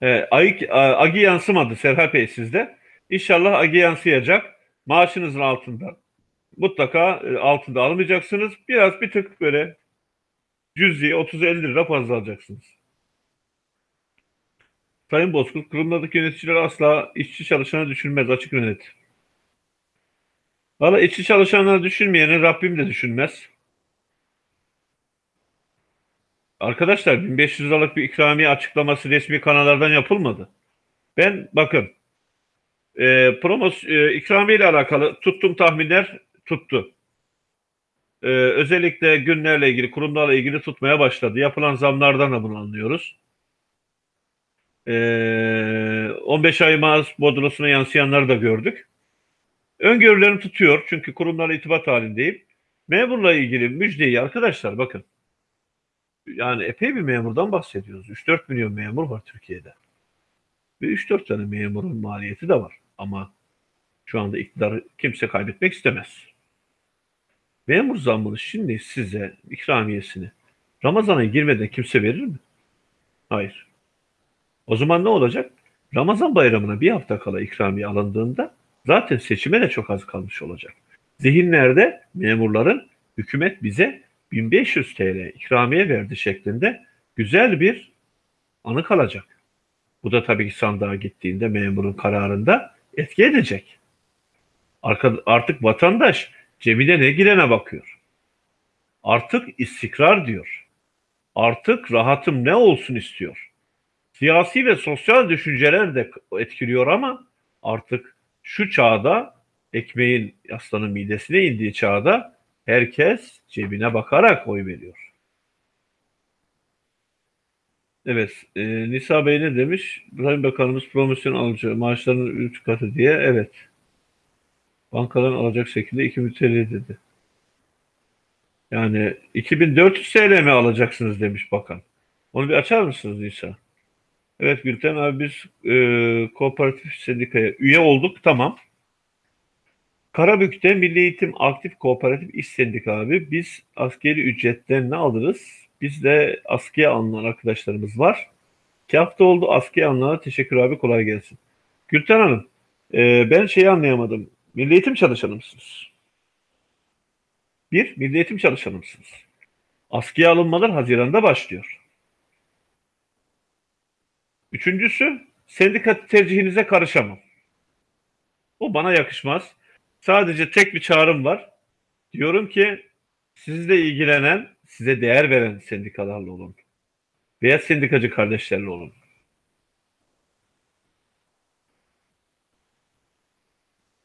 E, Agi yansımadı Serhat Bey sizde. İnşallah Agi yansıyacak. Maaşınızın altında. Mutlaka e, altında almayacaksınız. Biraz bir tık böyle cüzi 30-50 lira fazla alacaksınız. Sayın Bozkurt, kurumlardaki yöneticiler asla işçi çalışanı düşünmez açık net. Valla işçi çalışanları düşünmeyeni Rabbim de düşünmez. Arkadaşlar 1500 liralık bir ikramiye açıklaması resmi kanallardan yapılmadı. Ben bakın e, promos e, ikramiye ile alakalı tuttum tahminler tuttu. E, özellikle günlerle ilgili, kurumlarla ilgili tutmaya başladı. Yapılan zamlardan da bunu anlıyoruz. E, 15 ay maaş bodrosuna yansıyanları da gördük. Öngörülerini tutuyor çünkü kurumlarla itibat halindeyim. Memurla ilgili müjdeyi arkadaşlar bakın yani epey bir memurdan bahsediyoruz. 3-4 milyon memur var Türkiye'de. Ve 3-4 tane memurun maliyeti de var. Ama şu anda iktidar kimse kaybetmek istemez. Memur zammını şimdi size ikramiyesini Ramazan'a girmeden kimse verir mi? Hayır. O zaman ne olacak? Ramazan bayramına bir hafta kala ikramiye alındığında zaten seçime de çok az kalmış olacak. Zihinlerde memurların hükümet bize 1500 TL ikramiye verdi şeklinde güzel bir anı kalacak. Bu da tabii ki sandığa gittiğinde memurun kararında etki edecek. Artık vatandaş cebine ne girene bakıyor. Artık istikrar diyor. Artık rahatım ne olsun istiyor. Siyasi ve sosyal düşünceler de etkiliyor ama artık şu çağda ekmeğin aslanın midesine indiği çağda herkes cebine bakarak oy veriyor. Evet, e, Nisa Bey ne demiş? Sayın Bakanımız promosyon alacağı maaşlarının 3 katı diye. Evet. Bankaların alacak şekilde 2 TL dedi. Yani 2400 TL mi alacaksınız demiş bakan. Onu bir açar mısınız Nisa? Evet Gülten abi biz e, kooperatif sendikaya üye olduk tamam. Karabük'te Milli Eğitim Aktif Kooperatif İş Sendika abi biz askeri ücretten ne alırız? Biz de askıya alınan arkadaşlarımız var. İki hafta oldu askıya alınana teşekkür abi kolay gelsin. Gülten Hanım e, ben şeyi anlayamadım. Milli Eğitim çalışanı mısınız? Bir, Milli Eğitim çalışanı mısınız? Askıya alınmalar Haziran'da başlıyor. Üçüncüsü, sendika tercihinize karışamam. O bana yakışmaz. Sadece tek bir çağrım var. Diyorum ki sizle ilgilenen, size değer veren sendikalarla olun. Veya sendikacı kardeşlerle olun.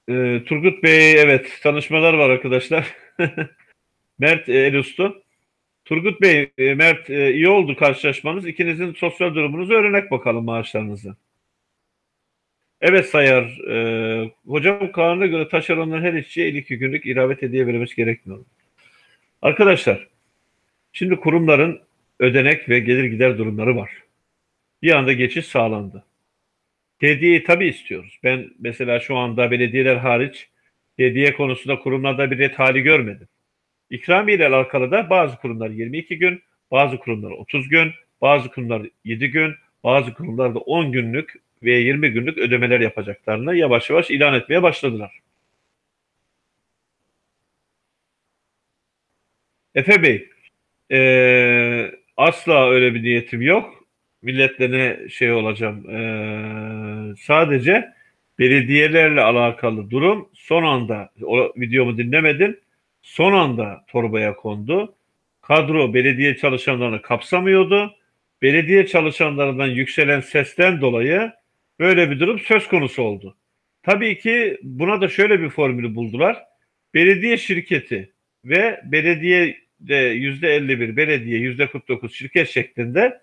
Ee, Turgut Bey, evet tanışmalar var arkadaşlar. Mert e, Elustu. Turgut Bey, e, Mert e, iyi oldu karşılaşmanız. İkinizin sosyal durumunuzu öğrenek bakalım maaşlarınızı. Evet Sayar, e, hocam kanuna göre taşeronların her işçiye 52 günlük iravet hediye verilmesi gerekmiyor. Arkadaşlar, şimdi kurumların ödenek ve gelir gider durumları var. Bir anda geçiş sağlandı. Hediyeyi tabii istiyoruz. Ben mesela şu anda belediyeler hariç hediye konusunda kurumlarda bir ret hali görmedim. İkramiye ile alakalı da bazı kurumlar 22 gün, bazı kurumlar 30 gün, bazı kurumlar 7 gün, bazı kurumlar da 10 günlük ve 20 günlük ödemeler yapacaklarını yavaş yavaş ilan etmeye başladılar. Efe Bey, ee, asla öyle bir niyetim yok. Milletlerine şey olacağım. Ee, sadece belediyelerle alakalı durum son anda, o videomu dinlemedin, son anda torbaya kondu. Kadro belediye çalışanlarını kapsamıyordu. Belediye çalışanlarından yükselen sesten dolayı böyle bir durum söz konusu oldu. Tabii ki buna da şöyle bir formülü buldular. Belediye şirketi ve belediye de yüzde 51, belediye yüzde 49 şirket şeklinde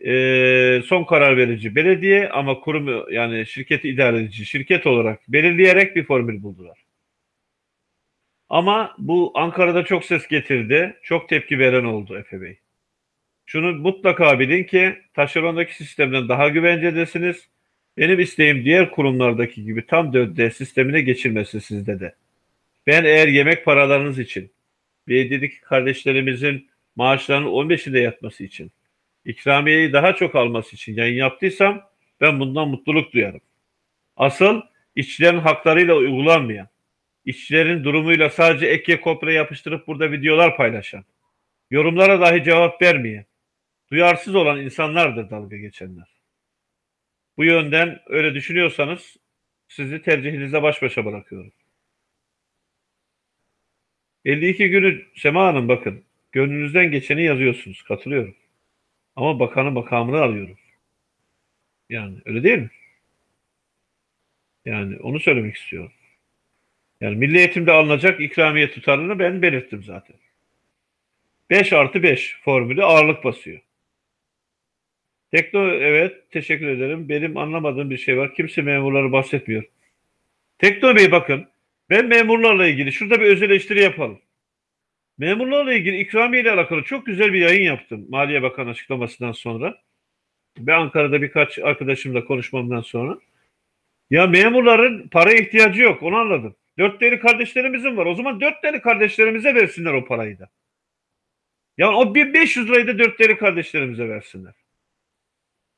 e, son karar verici belediye ama kurum yani şirketi idare edici şirket olarak belirleyerek bir formül buldular. Ama bu Ankara'da çok ses getirdi. Çok tepki veren oldu Efe Bey. Şunu mutlaka bilin ki taşerondaki sistemden daha güvencedesiniz. Benim isteğim diğer kurumlardaki gibi tam dörde sistemine geçilmesi sizde de. Ben eğer yemek paralarınız için, belediyedeki kardeşlerimizin maaşlarının 15'inde yatması için, ikramiyeyi daha çok alması için yayın yaptıysam ben bundan mutluluk duyarım. Asıl işçilerin haklarıyla uygulanmayan, işçilerin durumuyla sadece ek kopya yapıştırıp burada videolar paylaşan, yorumlara dahi cevap vermeyen, duyarsız olan insanlardır dalga geçenler. Bu yönden öyle düşünüyorsanız sizi tercihinizle baş başa bırakıyorum. 52 günü Sema Hanım bakın gönlünüzden geçeni yazıyorsunuz. Katılıyorum. Ama bakanın makamını alıyorum. Yani öyle değil mi? Yani onu söylemek istiyorum. Yani milli eğitimde alınacak ikramiye tutarını ben belirttim zaten. 5 artı 5 formülü ağırlık basıyor. Tekno evet teşekkür ederim. Benim anlamadığım bir şey var. Kimse memurları bahsetmiyor. Tekno Bey bakın ben memurlarla ilgili şurada bir öz eleştiri yapalım. Memurlarla ilgili ikramiye ile alakalı çok güzel bir yayın yaptım Maliye Bakanı açıklamasından sonra. Ve Ankara'da birkaç arkadaşımla konuşmamdan sonra. Ya memurların para ihtiyacı yok onu anladım. Dört deli kardeşlerimizin var. O zaman dört deli kardeşlerimize versinler o parayı da. Yani o 1500 lirayı da dört deli kardeşlerimize versinler.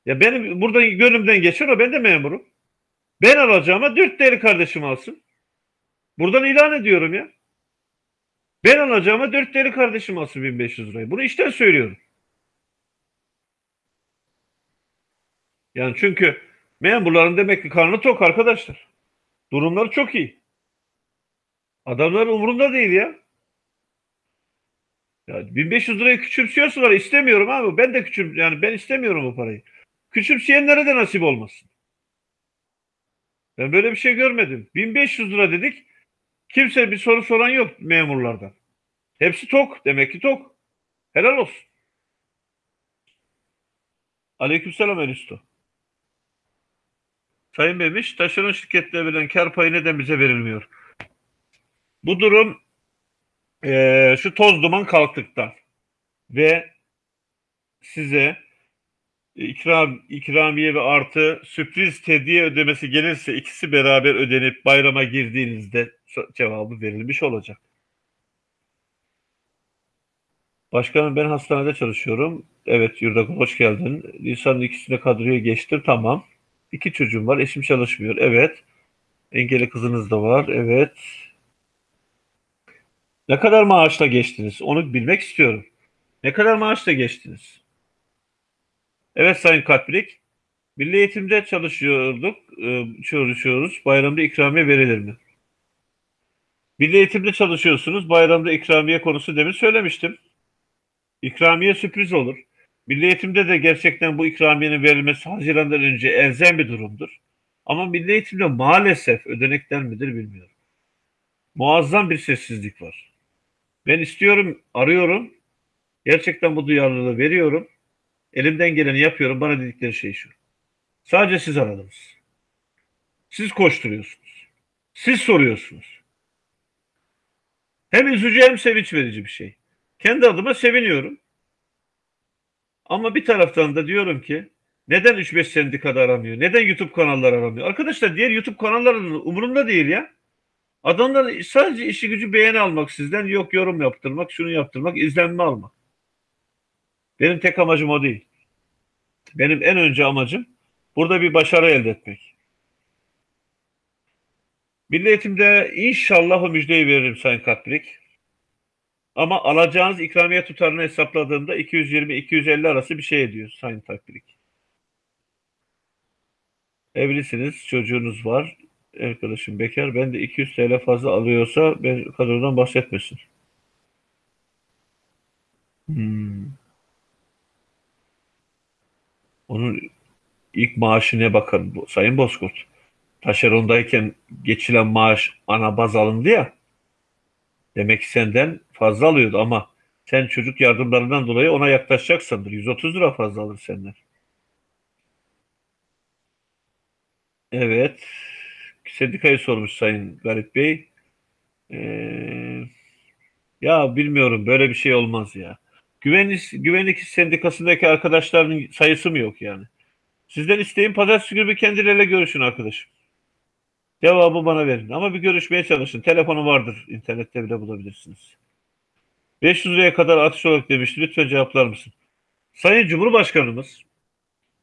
Ya benim burada gönlümden geçer o ben de memurum. Ben alacağıma dört deli kardeşim alsın. Buradan ilan ediyorum ya. Ben alacağıma dört deli kardeşim alsın 1500 lirayı. Bunu işten söylüyorum. Yani çünkü memurların demek ki karnı tok arkadaşlar. Durumları çok iyi. Adamlar umurunda değil ya. Ya 1500 lirayı küçümsüyorsalar istemiyorum abi. Ben de küçüm yani ben istemiyorum o parayı. Küçümseyenlere de nasip olmasın. Ben böyle bir şey görmedim. 1500 lira dedik. Kimse bir soru soran yok memurlardan. Hepsi tok. Demek ki tok. Helal olsun. Aleykümselam Elisto. Sayın Memiş, taşeron şirketle verilen kar payı neden bize verilmiyor? Bu durum eee, şu toz duman kalktıktan ve size ikram, ikramiye ve artı sürpriz tediye ödemesi gelirse ikisi beraber ödenip bayrama girdiğinizde cevabı verilmiş olacak. Başkanım ben hastanede çalışıyorum. Evet Yurdakul hoş geldin. Nisan'ın ikisine kadroya geçtim. Tamam. İki çocuğum var. Eşim çalışmıyor. Evet. Engelli kızınız da var. Evet. Ne kadar maaşla geçtiniz? Onu bilmek istiyorum. Ne kadar maaşla geçtiniz? Evet Sayın Katbrik. Milli Eğitim'de çalışıyorduk. e, Çalışıyoruz. Bayramda ikramiye verilir mi? Milli Eğitim'de çalışıyorsunuz. Bayramda ikramiye konusu demin söylemiştim. İkramiye sürpriz olur. Milli Eğitim'de de gerçekten bu ikramiyenin verilmesi Haziran'dan önce elzem bir durumdur. Ama Milli Eğitim'de maalesef ödenekler midir bilmiyorum. Muazzam bir sessizlik var. Ben istiyorum, arıyorum. Gerçekten bu duyarlılığı veriyorum. Elimden geleni yapıyorum. Bana dedikleri şey şu. Sadece siz aradınız. Siz koşturuyorsunuz. Siz soruyorsunuz. Hem üzücü hem sevinç verici bir şey. Kendi adıma seviniyorum. Ama bir taraftan da diyorum ki neden 3-5 sendikada aramıyor? Neden YouTube kanalları aramıyor? Arkadaşlar diğer YouTube kanallarının umurunda değil ya. Adamlar sadece işi gücü beğeni almak sizden yok yorum yaptırmak, şunu yaptırmak, izlenme almak. Benim tek amacım o değil. Benim en önce amacım burada bir başarı elde etmek. Milli Eğitim'de inşallah o müjdeyi veririm Sayın Katbrik. Ama alacağınız ikramiye tutarını hesapladığımda 220-250 arası bir şey ediyor Sayın Katbrik. Evlisiniz, çocuğunuz var. Arkadaşım bekar. Ben de 200 TL fazla alıyorsa ben kadrodan bahsetmesin. Hmm. Onun ilk maaşına bakın Sayın Bozkurt. Taşerondayken geçilen maaş ana baz alındı ya. Demek ki senden fazla alıyordu ama sen çocuk yardımlarından dolayı ona yaklaşacaksındır. 130 lira fazla alır senden. Evet. Sendikayı sormuş Sayın Garip Bey. Ee, ya bilmiyorum böyle bir şey olmaz ya. Güvenlik, güvenlik sendikasındaki arkadaşların sayısı mı yok yani? Sizden isteğim pazartesi günü bir kendileriyle görüşün arkadaşım. Cevabı bana verin. Ama bir görüşmeye çalışın. Telefonu vardır. İnternette bile bulabilirsiniz. 500 liraya kadar atış olarak demişti. Lütfen cevaplar mısın? Sayın Cumhurbaşkanımız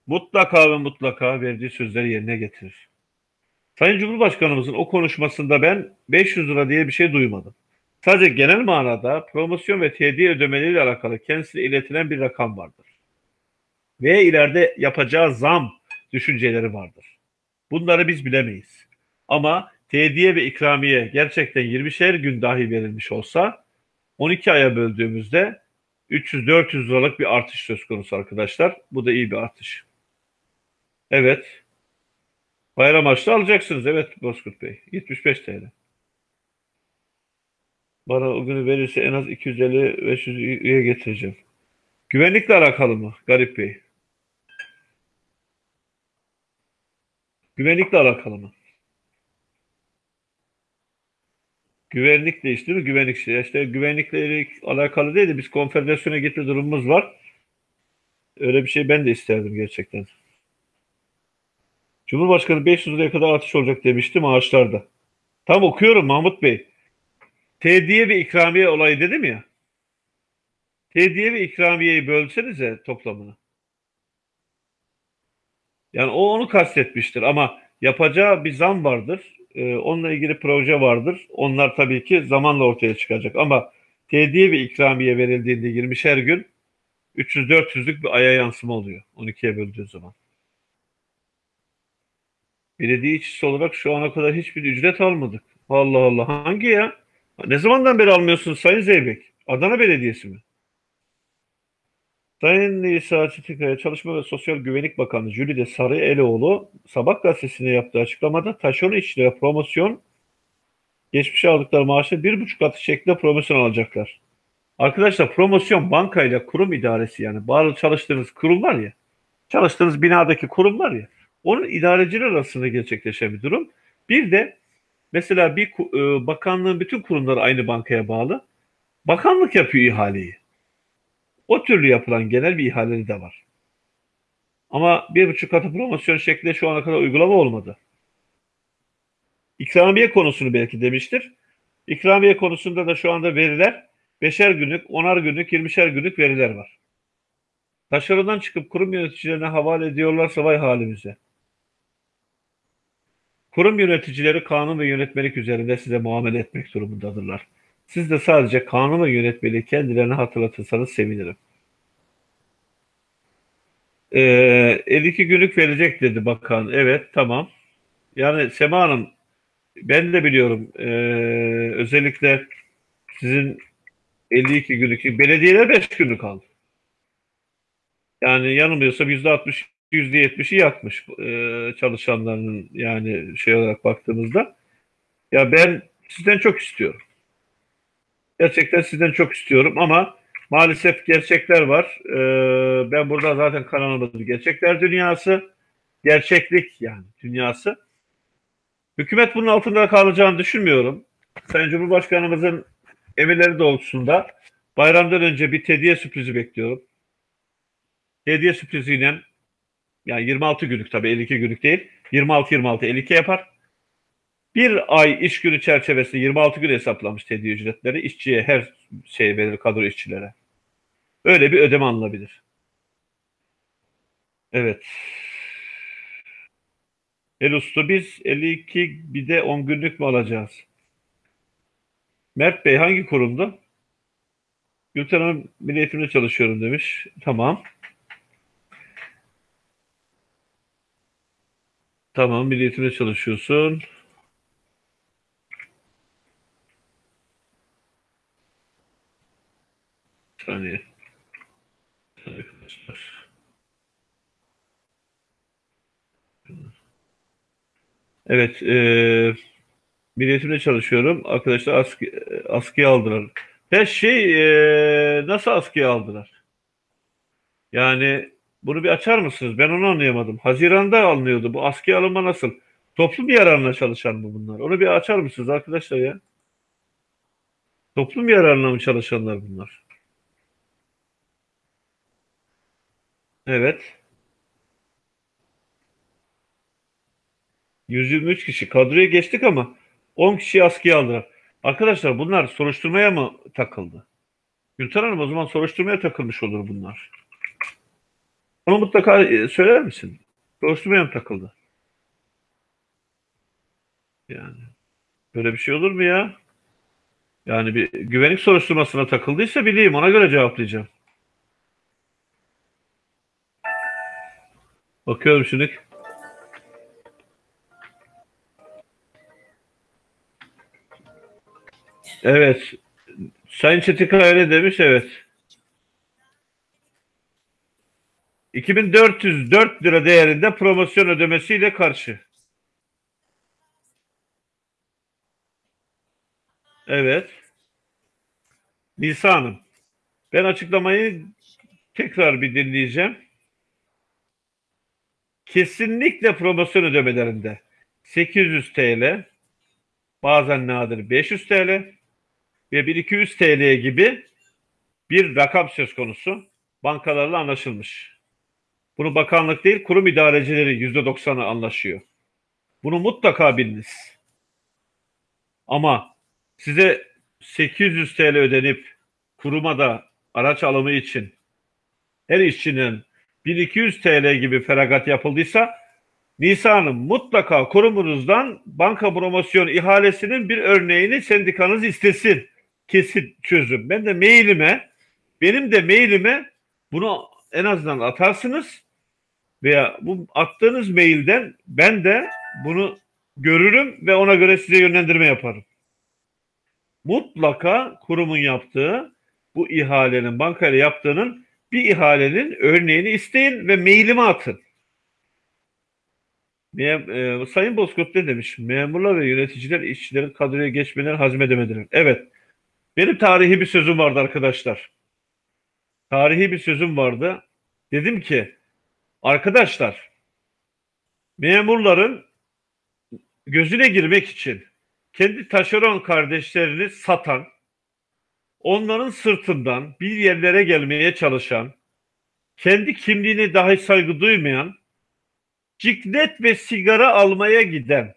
mutlaka ve mutlaka verdiği sözleri yerine getirir. Sayın Cumhurbaşkanımızın o konuşmasında ben 500 lira diye bir şey duymadım. Sadece genel manada promosyon ve tediye ödemeleriyle alakalı kendisine iletilen bir rakam vardır. Ve ileride yapacağı zam düşünceleri vardır. Bunları biz bilemeyiz. Ama tediye ve ikramiye gerçekten 20'şer gün dahi verilmiş olsa 12 aya böldüğümüzde 300-400 liralık bir artış söz konusu arkadaşlar. Bu da iyi bir artış. Evet. Bayram harçlı alacaksınız. Evet Bozkurt Bey. 75 TL. Bana o günü verirse en az 250-500 üye getireceğim. Güvenlikle alakalı mı Garip Bey? Güvenlikle alakalı mı? Güvenlik de işte mi? Güvenlik işte. İşte güvenlikle alakalı değil de biz konfederasyona gitme durumumuz var. Öyle bir şey ben de isterdim gerçekten. Cumhurbaşkanı 500 liraya kadar artış olacak demişti maaşlarda. Tam okuyorum Mahmut Bey. Tediye ve ikramiye olayı dedim ya. Tediye ve ikramiyeyi bölsenize toplamını. Yani o onu kastetmiştir ama yapacağı bir zam vardır. Ee, onunla ilgili proje vardır. Onlar tabii ki zamanla ortaya çıkacak ama tediye ve ikramiye verildiğinde 20'şer gün 300-400'lük bir aya yansıma oluyor 12'ye böldüğü zaman. Belediye işçisi olarak şu ana kadar hiçbir ücret almadık. Allah Allah. Hangi ya? Ne zamandan beri almıyorsunuz Sayın Zeybek? Adana Belediyesi mi? Sayın İsa Çetikaya Çalışma ve Sosyal Güvenlik Bakanı Jülide Sarıeloğlu Sabah gazetesine yaptığı açıklamada taşeron işçilere promosyon geçmişe aldıkları maaşı bir buçuk katı şeklinde promosyon alacaklar. Arkadaşlar promosyon bankayla kurum idaresi yani bağlı çalıştığınız kurum var ya çalıştığınız binadaki kurum var ya onun idareciler arasında gerçekleşen bir durum. Bir de mesela bir e, bakanlığın bütün kurumları aynı bankaya bağlı. Bakanlık yapıyor ihaleyi. O türlü yapılan genel bir ihaleleri de var. Ama bir buçuk katı promosyon şeklinde şu ana kadar uygulama olmadı. İkramiye konusunu belki demiştir. İkramiye konusunda da şu anda veriler beşer günlük, onar günlük, yirmişer günlük veriler var. Taşerondan çıkıp kurum yöneticilerine havale ediyorlarsa vay halimize. Kurum yöneticileri kanun ve yönetmelik üzerinde size muamele etmek durumundadırlar. Siz de sadece kanun ve yönetmeliği kendilerine hatırlatırsanız sevinirim. Ee, 52 günlük verecek dedi bakan. Evet tamam. Yani Sema Hanım ben de biliyorum ee, özellikle sizin 52 günlük belediyeler 5 günlük aldı. Yani yanılmıyorsam %60 %70'i yakmış ee, çalışanların yani şey olarak baktığımızda. Ya ben sizden çok istiyorum. Gerçekten sizden çok istiyorum ama maalesef gerçekler var. Ee, ben burada zaten kanalımız gerçekler dünyası, gerçeklik yani dünyası. Hükümet bunun altında kalacağını düşünmüyorum. Sayın Cumhurbaşkanımızın emirleri doğrultusunda bayramdan önce bir hediye sürprizi bekliyorum. Hediye sürpriziyle yani 26 günlük tabii 52 günlük değil. 26-26 52 yapar. Bir ay iş günü çerçevesinde 26 gün hesaplamış hediye ücretleri. işçiye her şey verir kadro işçilere. Öyle bir ödeme alınabilir. Evet. El Usta biz 52 bir de 10 günlük mü alacağız? Mert Bey hangi kurumda? Gülten Hanım Milli Eğitim'de çalışıyorum demiş. Tamam. Tamam Milli Eğitim'de çalışıyorsun. Bir saniye. Arkadaşlar. Evet, e, Milli Eğitim'de çalışıyorum. Arkadaşlar askı, askıya aldılar. Ya şey, e, nasıl askıya aldılar? Yani bunu bir açar mısınız? Ben onu anlayamadım. Haziran'da alınıyordu. Bu askıya alınma nasıl? Toplum yararına çalışan mı bunlar? Onu bir açar mısınız arkadaşlar ya? Toplum yararına mı çalışanlar bunlar? Evet. 123 kişi. Kadroya geçtik ama 10 kişiyi askıya aldılar. Arkadaşlar bunlar soruşturmaya mı takıldı? Gülten Hanım o zaman soruşturmaya takılmış olur bunlar. Onu mutlaka e, söyler misin? Soruşturmaya mı takıldı? Yani böyle bir şey olur mu ya? Yani bir güvenlik soruşturmasına takıldıysa bileyim ona göre cevaplayacağım. Bakıyorum şimdi. Evet. Sayın Çetika öyle demiş evet. 2404 lira değerinde promosyon ödemesiyle karşı. Evet. Nisa Hanım. Ben açıklamayı tekrar bir dinleyeceğim. Kesinlikle promosyon ödemelerinde 800 TL, bazen nadir 500 TL ve 1200 TL gibi bir rakam söz konusu bankalarla anlaşılmış. Bunu bakanlık değil kurum idarecileri %90'ı anlaşıyor. Bunu mutlaka biliniz. Ama size 800 TL ödenip kuruma da araç alımı için her işçinin 1200 TL gibi feragat yapıldıysa Nisa Hanım mutlaka kurumunuzdan banka promosyon ihalesinin bir örneğini sendikanız istesin. Kesin çözüm. Ben de mailime benim de mailime bunu en azından atarsınız veya bu attığınız mailden ben de bunu görürüm ve ona göre size yönlendirme yaparım. Mutlaka kurumun yaptığı bu ihalenin bankayla yaptığının bir ihalenin örneğini isteyin ve mailime atın. Mem e, Sayın Bozkurt ne demiş? Memurlar ve yöneticiler işçilerin kadroya geçmelerini hazmedemediler. Evet. Benim tarihi bir sözüm vardı arkadaşlar. Tarihi bir sözüm vardı. Dedim ki arkadaşlar memurların gözüne girmek için kendi taşeron kardeşlerini satan, onların sırtından bir yerlere gelmeye çalışan, kendi kimliğine dahi saygı duymayan, ciklet ve sigara almaya giden,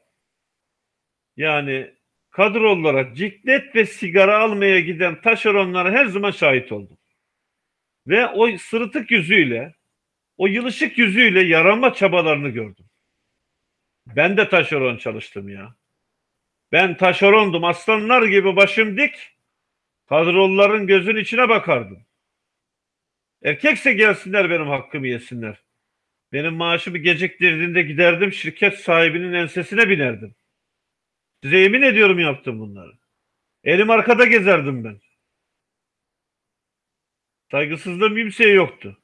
yani kadrolara ciklet ve sigara almaya giden taşeronlara her zaman şahit oldum. Ve o sırıtık yüzüyle, o yılışık yüzüyle yaranma çabalarını gördüm. Ben de taşeron çalıştım ya. Ben taşerondum. Aslanlar gibi başım dik. Kadroların gözün içine bakardım. Erkekse gelsinler benim hakkımı yesinler. Benim maaşımı geciktirdiğinde giderdim şirket sahibinin ensesine binerdim. Size yemin ediyorum yaptım bunları. Elim arkada gezerdim ben. Saygısızlığım kimseye yoktu.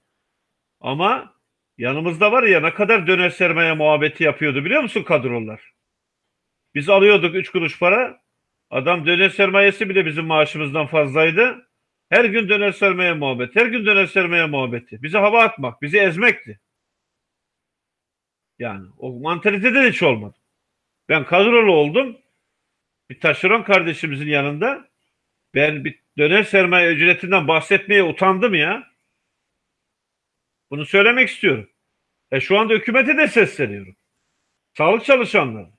Ama yanımızda var ya ne kadar döner sermaye muhabbeti yapıyordu biliyor musun kadrolar? Biz alıyorduk 3 kuruş para. Adam döner sermayesi bile bizim maaşımızdan fazlaydı. Her gün döner sermaye muhabbeti. Her gün döner sermaye muhabbeti. Bizi hava atmak, bizi ezmekti. Yani o mantalitede de hiç olmadı. Ben kadrolu oldum. Bir taşeron kardeşimizin yanında ben bir döner sermaye ücretinden bahsetmeye utandım ya. Bunu söylemek istiyorum. E şu anda hükümete de sesleniyorum. Sağlık çalışanları,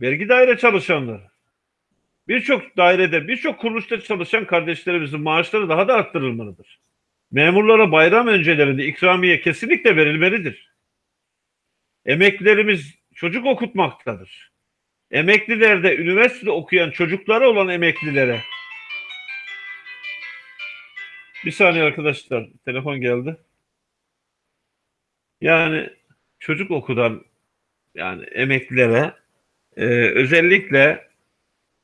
vergi daire çalışanları, birçok dairede, birçok kuruluşta çalışan kardeşlerimizin maaşları daha da arttırılmalıdır. Memurlara bayram öncelerinde ikramiye kesinlikle verilmelidir. Emeklilerimiz çocuk okutmaktadır. Emeklilerde üniversitede okuyan çocukları olan emeklilere bir saniye arkadaşlar telefon geldi. Yani çocuk okudan yani emeklilere e, özellikle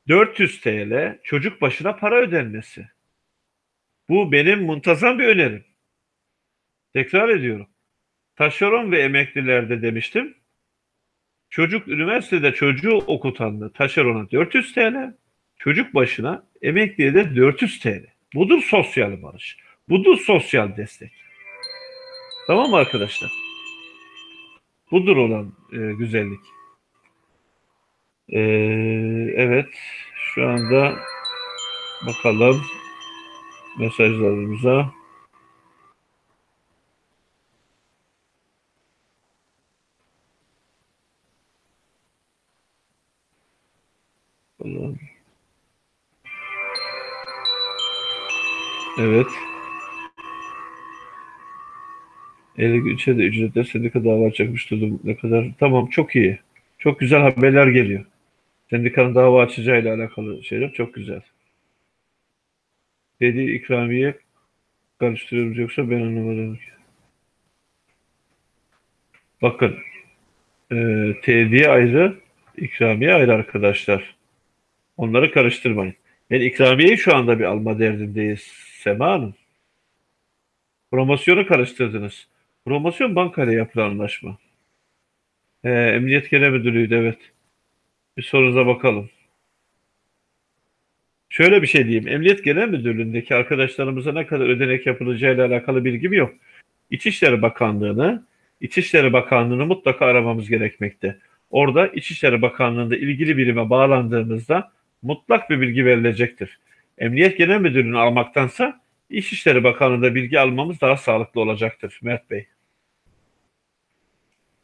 400 TL çocuk başına para ödenmesi. Bu benim muntazam bir önerim. Tekrar ediyorum. Taşeron ve emeklilerde demiştim. Çocuk üniversitede çocuğu okutanlı taşerona 400 TL, çocuk başına emekliye de 400 TL. Budur sosyal barış. Budur sosyal destek. Tamam mı arkadaşlar? Budur olan e, güzellik. E, evet. Şu anda bakalım mesajlarımıza. Evet. 53'e de ücretler sendika dava açacakmış dedim. Ne kadar? Tamam çok iyi. Çok güzel haberler geliyor. Sendikanın dava açacağıyla alakalı şeyler çok güzel. Dedi ikramiye karıştırıyoruz yoksa ben anlamadım. Bakın e, tediye ayrı, ikramiye ayrı arkadaşlar. Onları karıştırmayın. Ben ikramiyeyi şu anda bir alma derdindeyiz Sema Hanım. Promosyonu karıştırdınız. Promosyon bankayla yapılan anlaşma. Ee, Emniyet Genel Müdürlüğü'ydü evet. Bir sorunuza bakalım. Şöyle bir şey diyeyim. Emniyet Genel Müdürlüğü'ndeki arkadaşlarımıza ne kadar ödenek yapılacağıyla alakalı bilgim yok. İçişleri Bakanlığı'nı, İçişleri Bakanlığı'nı mutlaka aramamız gerekmekte. Orada İçişleri Bakanlığı'nda ilgili birime bağlandığımızda mutlak bir bilgi verilecektir. Emniyet Genel Müdürlüğü'nü almaktansa İçişleri Bakanlığı'nda bilgi almamız daha sağlıklı olacaktır Mert Bey.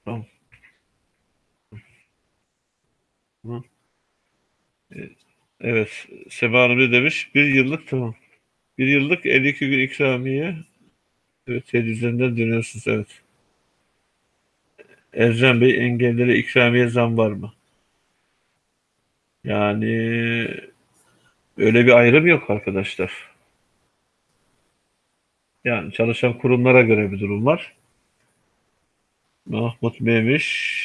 Tamam. Evet. Sema Hanım ne demiş? Bir yıllık tamam. Bir yıllık 52 gün ikramiye. Evet 700'den dönüyorsunuz evet. Ercan Bey engellere ikramiye zam var mı? Yani öyle bir ayrım yok arkadaşlar. Yani çalışan kurumlara göre bir durum var. Mahmut Memiş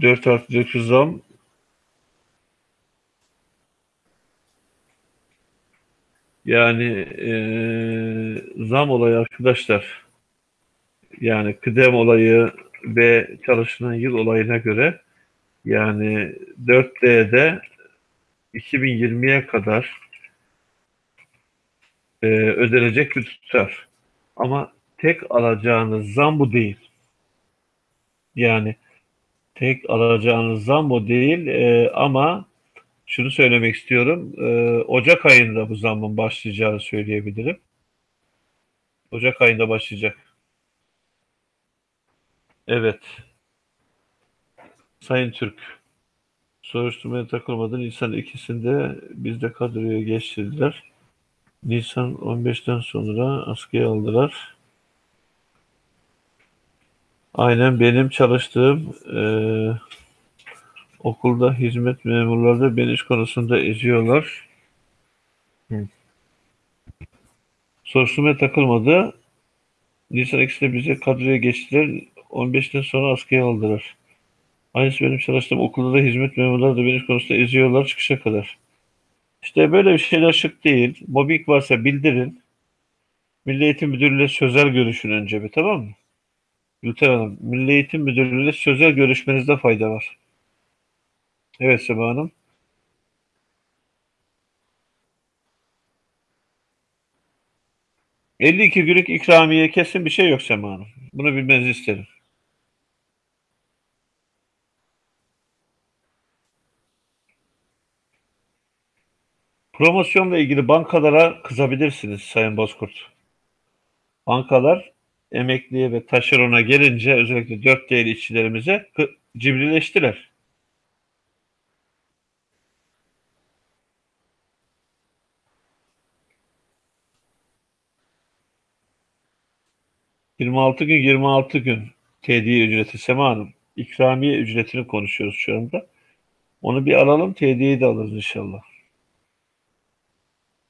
4 artı 9 zam yani e, zam olayı arkadaşlar yani kıdem olayı ve çalışılan yıl olayına göre yani 4D'de 2020'ye kadar e, ödenecek bir tutar. Ama tek alacağınız zam bu değil. Yani tek alacağınız zam bu değil e, ama şunu söylemek istiyorum. E, Ocak ayında bu zammın başlayacağını söyleyebilirim. Ocak ayında başlayacak. Evet. Sayın Türk, soruşturmaya takılmadı. Nisan ikisinde bizde kadroya geçirdiler. Nisan 15'ten sonra askıya aldılar. Aynen benim çalıştığım e, okulda hizmet memurları da beni iş konusunda eziyorlar. Hı. Soruşturmaya takılmadı. Nisan ikisinde bize kadroya geçtiler. 15'ten sonra askıya aldılar. Aynısı benim çalıştığım okulda da hizmet memurları da beni konusunda eziyorlar çıkışa kadar. İşte böyle bir şeyler şık değil. Mobbing varsa bildirin. Milli Eğitim Müdürlüğü'yle sözel görüşün önce bir tamam mı? Gülten Hanım, Milli Eğitim Müdürlüğü'yle sözel görüşmenizde fayda var. Evet Sema Hanım. ...52 günlük ikramiye kesin bir şey yok Sema Hanım. Bunu bilmenizi isterim. Promosyonla ilgili bankalara kızabilirsiniz Sayın Bozkurt. Bankalar emekliye ve taşerona gelince özellikle 4 değerli işçilerimize cibrileştiler. ...26 gün 26 gün tediye ücreti Sema Hanım. İkramiye ücretini konuşuyoruz şu anda. Onu bir alalım, tediyeyi de alırız inşallah.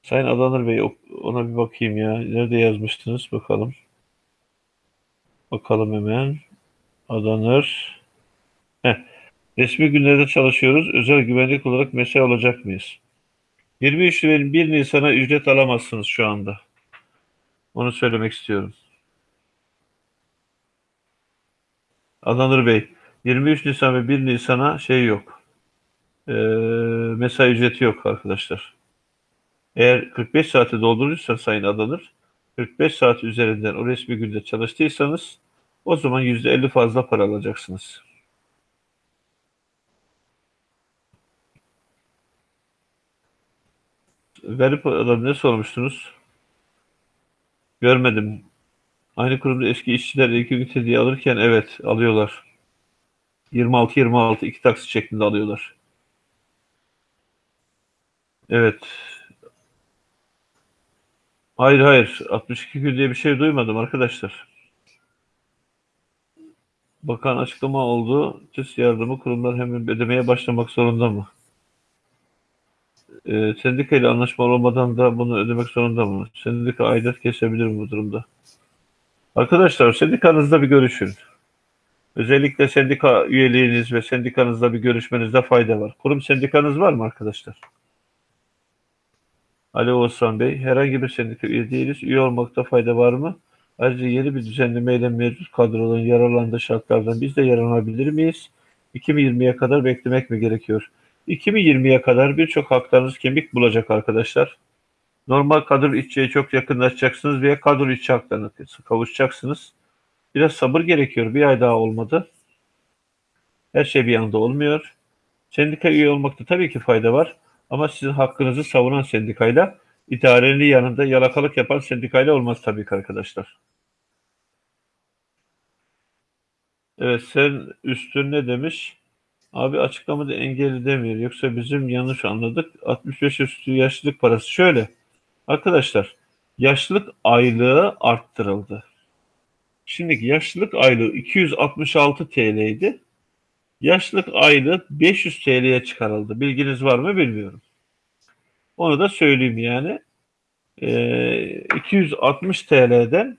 Sayın Adanır Bey ona bir bakayım ya. Nerede yazmıştınız bakalım. Bakalım hemen. Adanır. Heh. Resmi günlerde çalışıyoruz. Özel güvenlik olarak mesai olacak mıyız? 23 Nisan 1 Nisan'a ücret alamazsınız şu anda. Onu söylemek istiyorum. Adanır Bey, 23 Nisan ve 1 Nisan'a şey yok. Ee, mesai ücreti yok arkadaşlar. Eğer 45 saati doldurursa sayın adanır, 45 saat üzerinden o resmi günde çalıştıysanız o zaman %50 fazla para alacaksınız. Verip ne sormuştunuz? Görmedim. Aynı kurumda eski işçiler ilk ünite diye alırken evet alıyorlar. 26-26 iki taksit şeklinde alıyorlar. Evet. Hayır hayır. 62 gün diye bir şey duymadım arkadaşlar. Bakan açıklama oldu. TÜS yardımı kurumlar hemen ödemeye başlamak zorunda mı? Ee, sendika ile anlaşma olmadan da bunu ödemek zorunda mı? Sendika aidat kesebilir mi bu durumda? Arkadaşlar sendikanızda bir görüşün. Özellikle sendika üyeliğiniz ve sendikanızda bir görüşmenizde fayda var. Kurum sendikanız var mı arkadaşlar? Ali Oğuzhan Bey, herhangi bir sendika üye değiliz. Üye olmakta fayda var mı? Ayrıca yeni bir düzenlemeyle mevcut kadroların yararlandığı şartlardan biz de yararlanabilir miyiz? 2020'ye kadar beklemek mi gerekiyor? 2020'ye kadar birçok haklarınız kemik bulacak arkadaşlar. Normal kadro işçiye çok yakınlaşacaksınız veya kadro işçi haklarına kavuşacaksınız. Biraz sabır gerekiyor. Bir ay daha olmadı. Her şey bir anda olmuyor. Sendika üye olmakta tabii ki fayda var. Ama sizin hakkınızı savunan sendikayla idarenin yanında yalakalık yapan sendikayla olmaz tabii ki arkadaşlar. Evet sen üstün ne demiş? Abi açıklamada engelli demiyor. Yoksa bizim yanlış anladık. 65 üstü yaşlılık parası. Şöyle arkadaşlar yaşlılık aylığı arttırıldı. Şimdiki yaşlılık aylığı 266 TL'ydi. Yaşlılık aylığı 500 TL'ye çıkarıldı. Bilginiz var mı bilmiyorum. Onu da söyleyeyim yani. Ee, 260 TL'den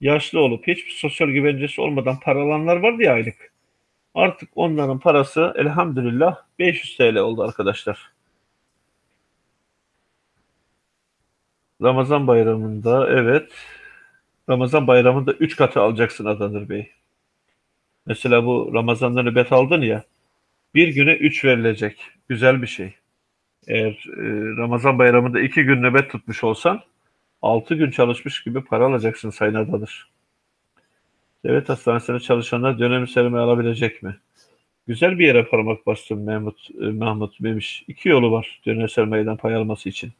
yaşlı olup hiçbir sosyal güvencesi olmadan para alanlar vardı ya aylık. Artık onların parası elhamdülillah 500 TL oldu arkadaşlar. Ramazan bayramında evet Ramazan bayramında 3 katı alacaksın Adanır Bey. Mesela bu Ramazan'da nöbet aldın ya bir güne 3 verilecek. Güzel bir şey. Eğer e, Ramazan bayramında 2 gün nöbet tutmuş olsan 6 gün çalışmış gibi para alacaksın Sayın Adanır. Devlet hastanesinde çalışanlar dönem sermaye alabilecek mi? Güzel bir yere parmak bastım Mehmet, e, Mahmut Memiş. İki yolu var dönem sermayeden pay alması için.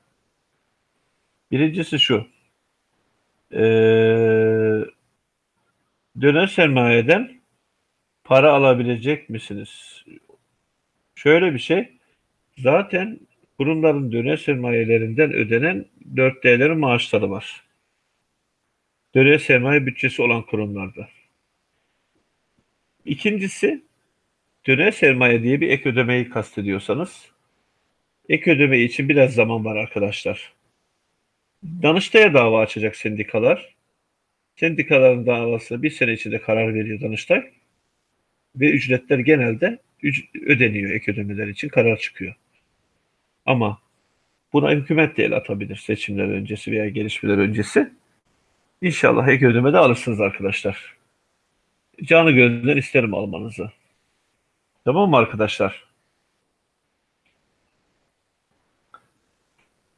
Birincisi şu. Ee, döner sermayeden para alabilecek misiniz? Şöyle bir şey. Zaten kurumların döner sermayelerinden ödenen 4D'lerin maaşları var. Döner sermaye bütçesi olan kurumlarda. İkincisi döner sermaye diye bir ek ödemeyi kastediyorsanız ek ödeme için biraz zaman var arkadaşlar. Danıştay'a dava açacak sendikalar. Sendikaların davası bir sene içinde karar veriyor Danıştay. Ve ücretler genelde ödeniyor ek ödemeler için karar çıkıyor. Ama buna hükümet de el atabilir seçimler öncesi veya gelişmeler öncesi. İnşallah ek ödeme de alırsınız arkadaşlar. Canı gönülden isterim almanızı. Tamam mı arkadaşlar?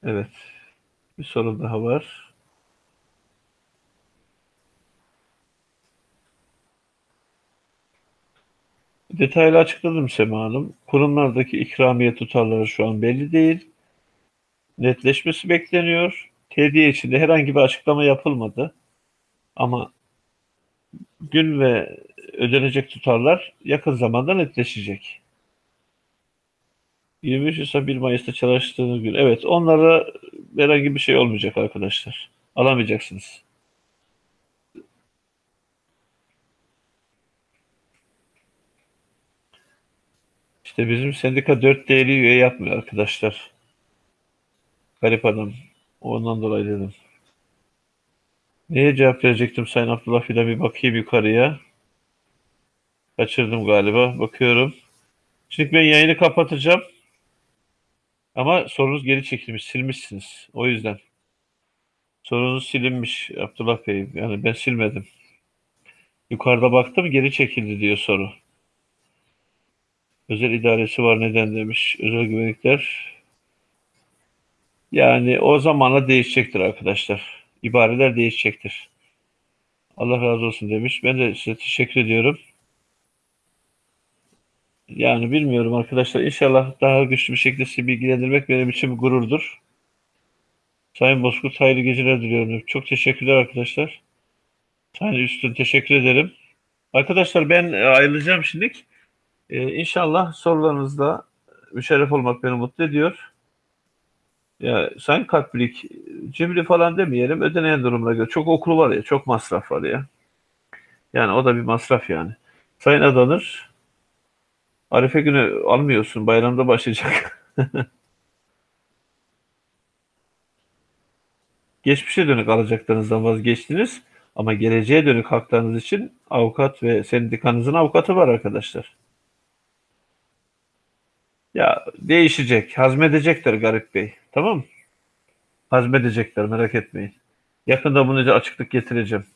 Evet. Bir soru daha var. Detaylı açıkladım Sema Hanım. Kurumlardaki ikramiye tutarları şu an belli değil. Netleşmesi bekleniyor. Tediye içinde herhangi bir açıklama yapılmadı. Ama gün ve ödenecek tutarlar yakın zamanda netleşecek. 23 Nisan 1 Mayıs'ta çalıştığınız gün. Evet onlara herhangi bir şey olmayacak arkadaşlar. Alamayacaksınız. İşte bizim sendika 4 değeri üye yapmıyor arkadaşlar. Garip adam. Ondan dolayı dedim. Neye cevap verecektim Sayın Abdullah Fidan bir bakayım yukarıya. Kaçırdım galiba. Bakıyorum. Şimdi ben yayını kapatacağım. Ama sorunuz geri çekilmiş, silmişsiniz. O yüzden. Sorunuz silinmiş Abdullah Bey. Yani ben silmedim. Yukarıda baktım geri çekildi diyor soru. Özel idaresi var neden demiş. Özel güvenlikler. Yani o zamanla değişecektir arkadaşlar. İbareler değişecektir. Allah razı olsun demiş. Ben de size teşekkür ediyorum. Yani bilmiyorum arkadaşlar. İnşallah daha güçlü bir şekilde sizi bilgilendirmek benim için bir gururdur. Sayın Bozkurt hayırlı geceler diliyorum. Çok teşekkürler arkadaşlar. Sayın Üstün teşekkür ederim. Arkadaşlar ben ayrılacağım şimdilik. Ee, inşallah sorularınızda müşerref olmak beni mutlu ediyor. Ya Sayın Kalplik, cimri falan demeyelim. Ödeneyen durumuna göre. Çok okulu var ya, çok masraf var ya. Yani o da bir masraf yani. Sayın Adanır, Arife günü almıyorsun. Bayramda başlayacak. Geçmişe dönük alacaklarınızdan vazgeçtiniz. Ama geleceğe dönük haklarınız için avukat ve sendikanızın avukatı var arkadaşlar. Ya değişecek. Hazmedecekler Garip Bey. Tamam mı? Hazmedecekler merak etmeyin. Yakında bunu açıklık getireceğim.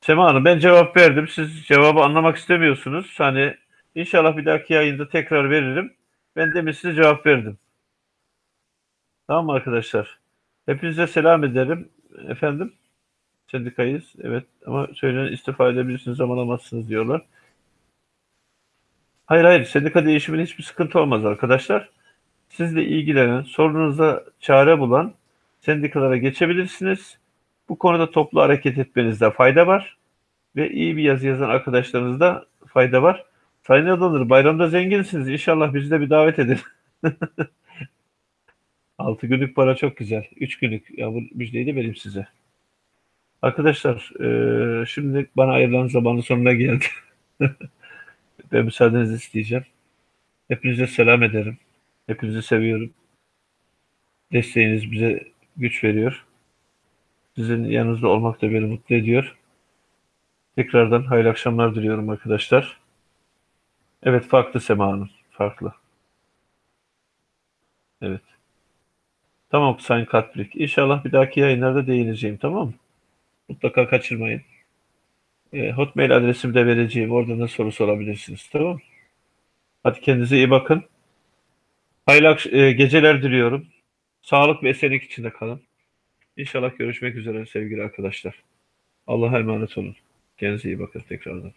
Sema Hanım ben cevap verdim. Siz cevabı anlamak istemiyorsunuz. Hani inşallah bir dahaki yayında tekrar veririm. Ben demin size cevap verdim. Tamam mı arkadaşlar? Hepinize selam ederim. Efendim? Sendikayız. Evet ama söylenen istifa edebilirsiniz ama alamazsınız diyorlar. Hayır hayır sendika değişiminde hiçbir sıkıntı olmaz arkadaşlar. Sizle ilgilenen, sorunuza çare bulan sendikalara geçebilirsiniz. Bu konuda toplu hareket etmenizde fayda var. Ve iyi bir yazı yazan arkadaşlarınızda fayda var. Sayın Adalı bayramda zenginsiniz. İnşallah bizi de bir davet edin. 6 günlük para çok güzel. 3 günlük. Ya bu müjdeyi de vereyim size. Arkadaşlar e, şimdi bana ayrılan zamanın sonuna geldi. Ben müsaadenizi isteyeceğim. Hepinize selam ederim. Hepinizi seviyorum. Desteğiniz bize güç veriyor. Sizin yanınızda olmak da beni mutlu ediyor. Tekrardan hayırlı akşamlar diliyorum arkadaşlar. Evet farklı Sema Hanım. Farklı. Evet. Tamam Sayın Katbrik. İnşallah bir dahaki yayınlarda değineceğim tamam mı? Mutlaka kaçırmayın. E, Hotmail adresimi de vereceğim. Oradan da soru sorabilirsiniz. Tamam? Hadi kendinize iyi bakın. Hayırlı e, geceler diliyorum. Sağlık ve esenlik içinde kalın. İnşallah görüşmek üzere sevgili arkadaşlar. Allah'a emanet olun. Kendinize iyi bakın tekrardan.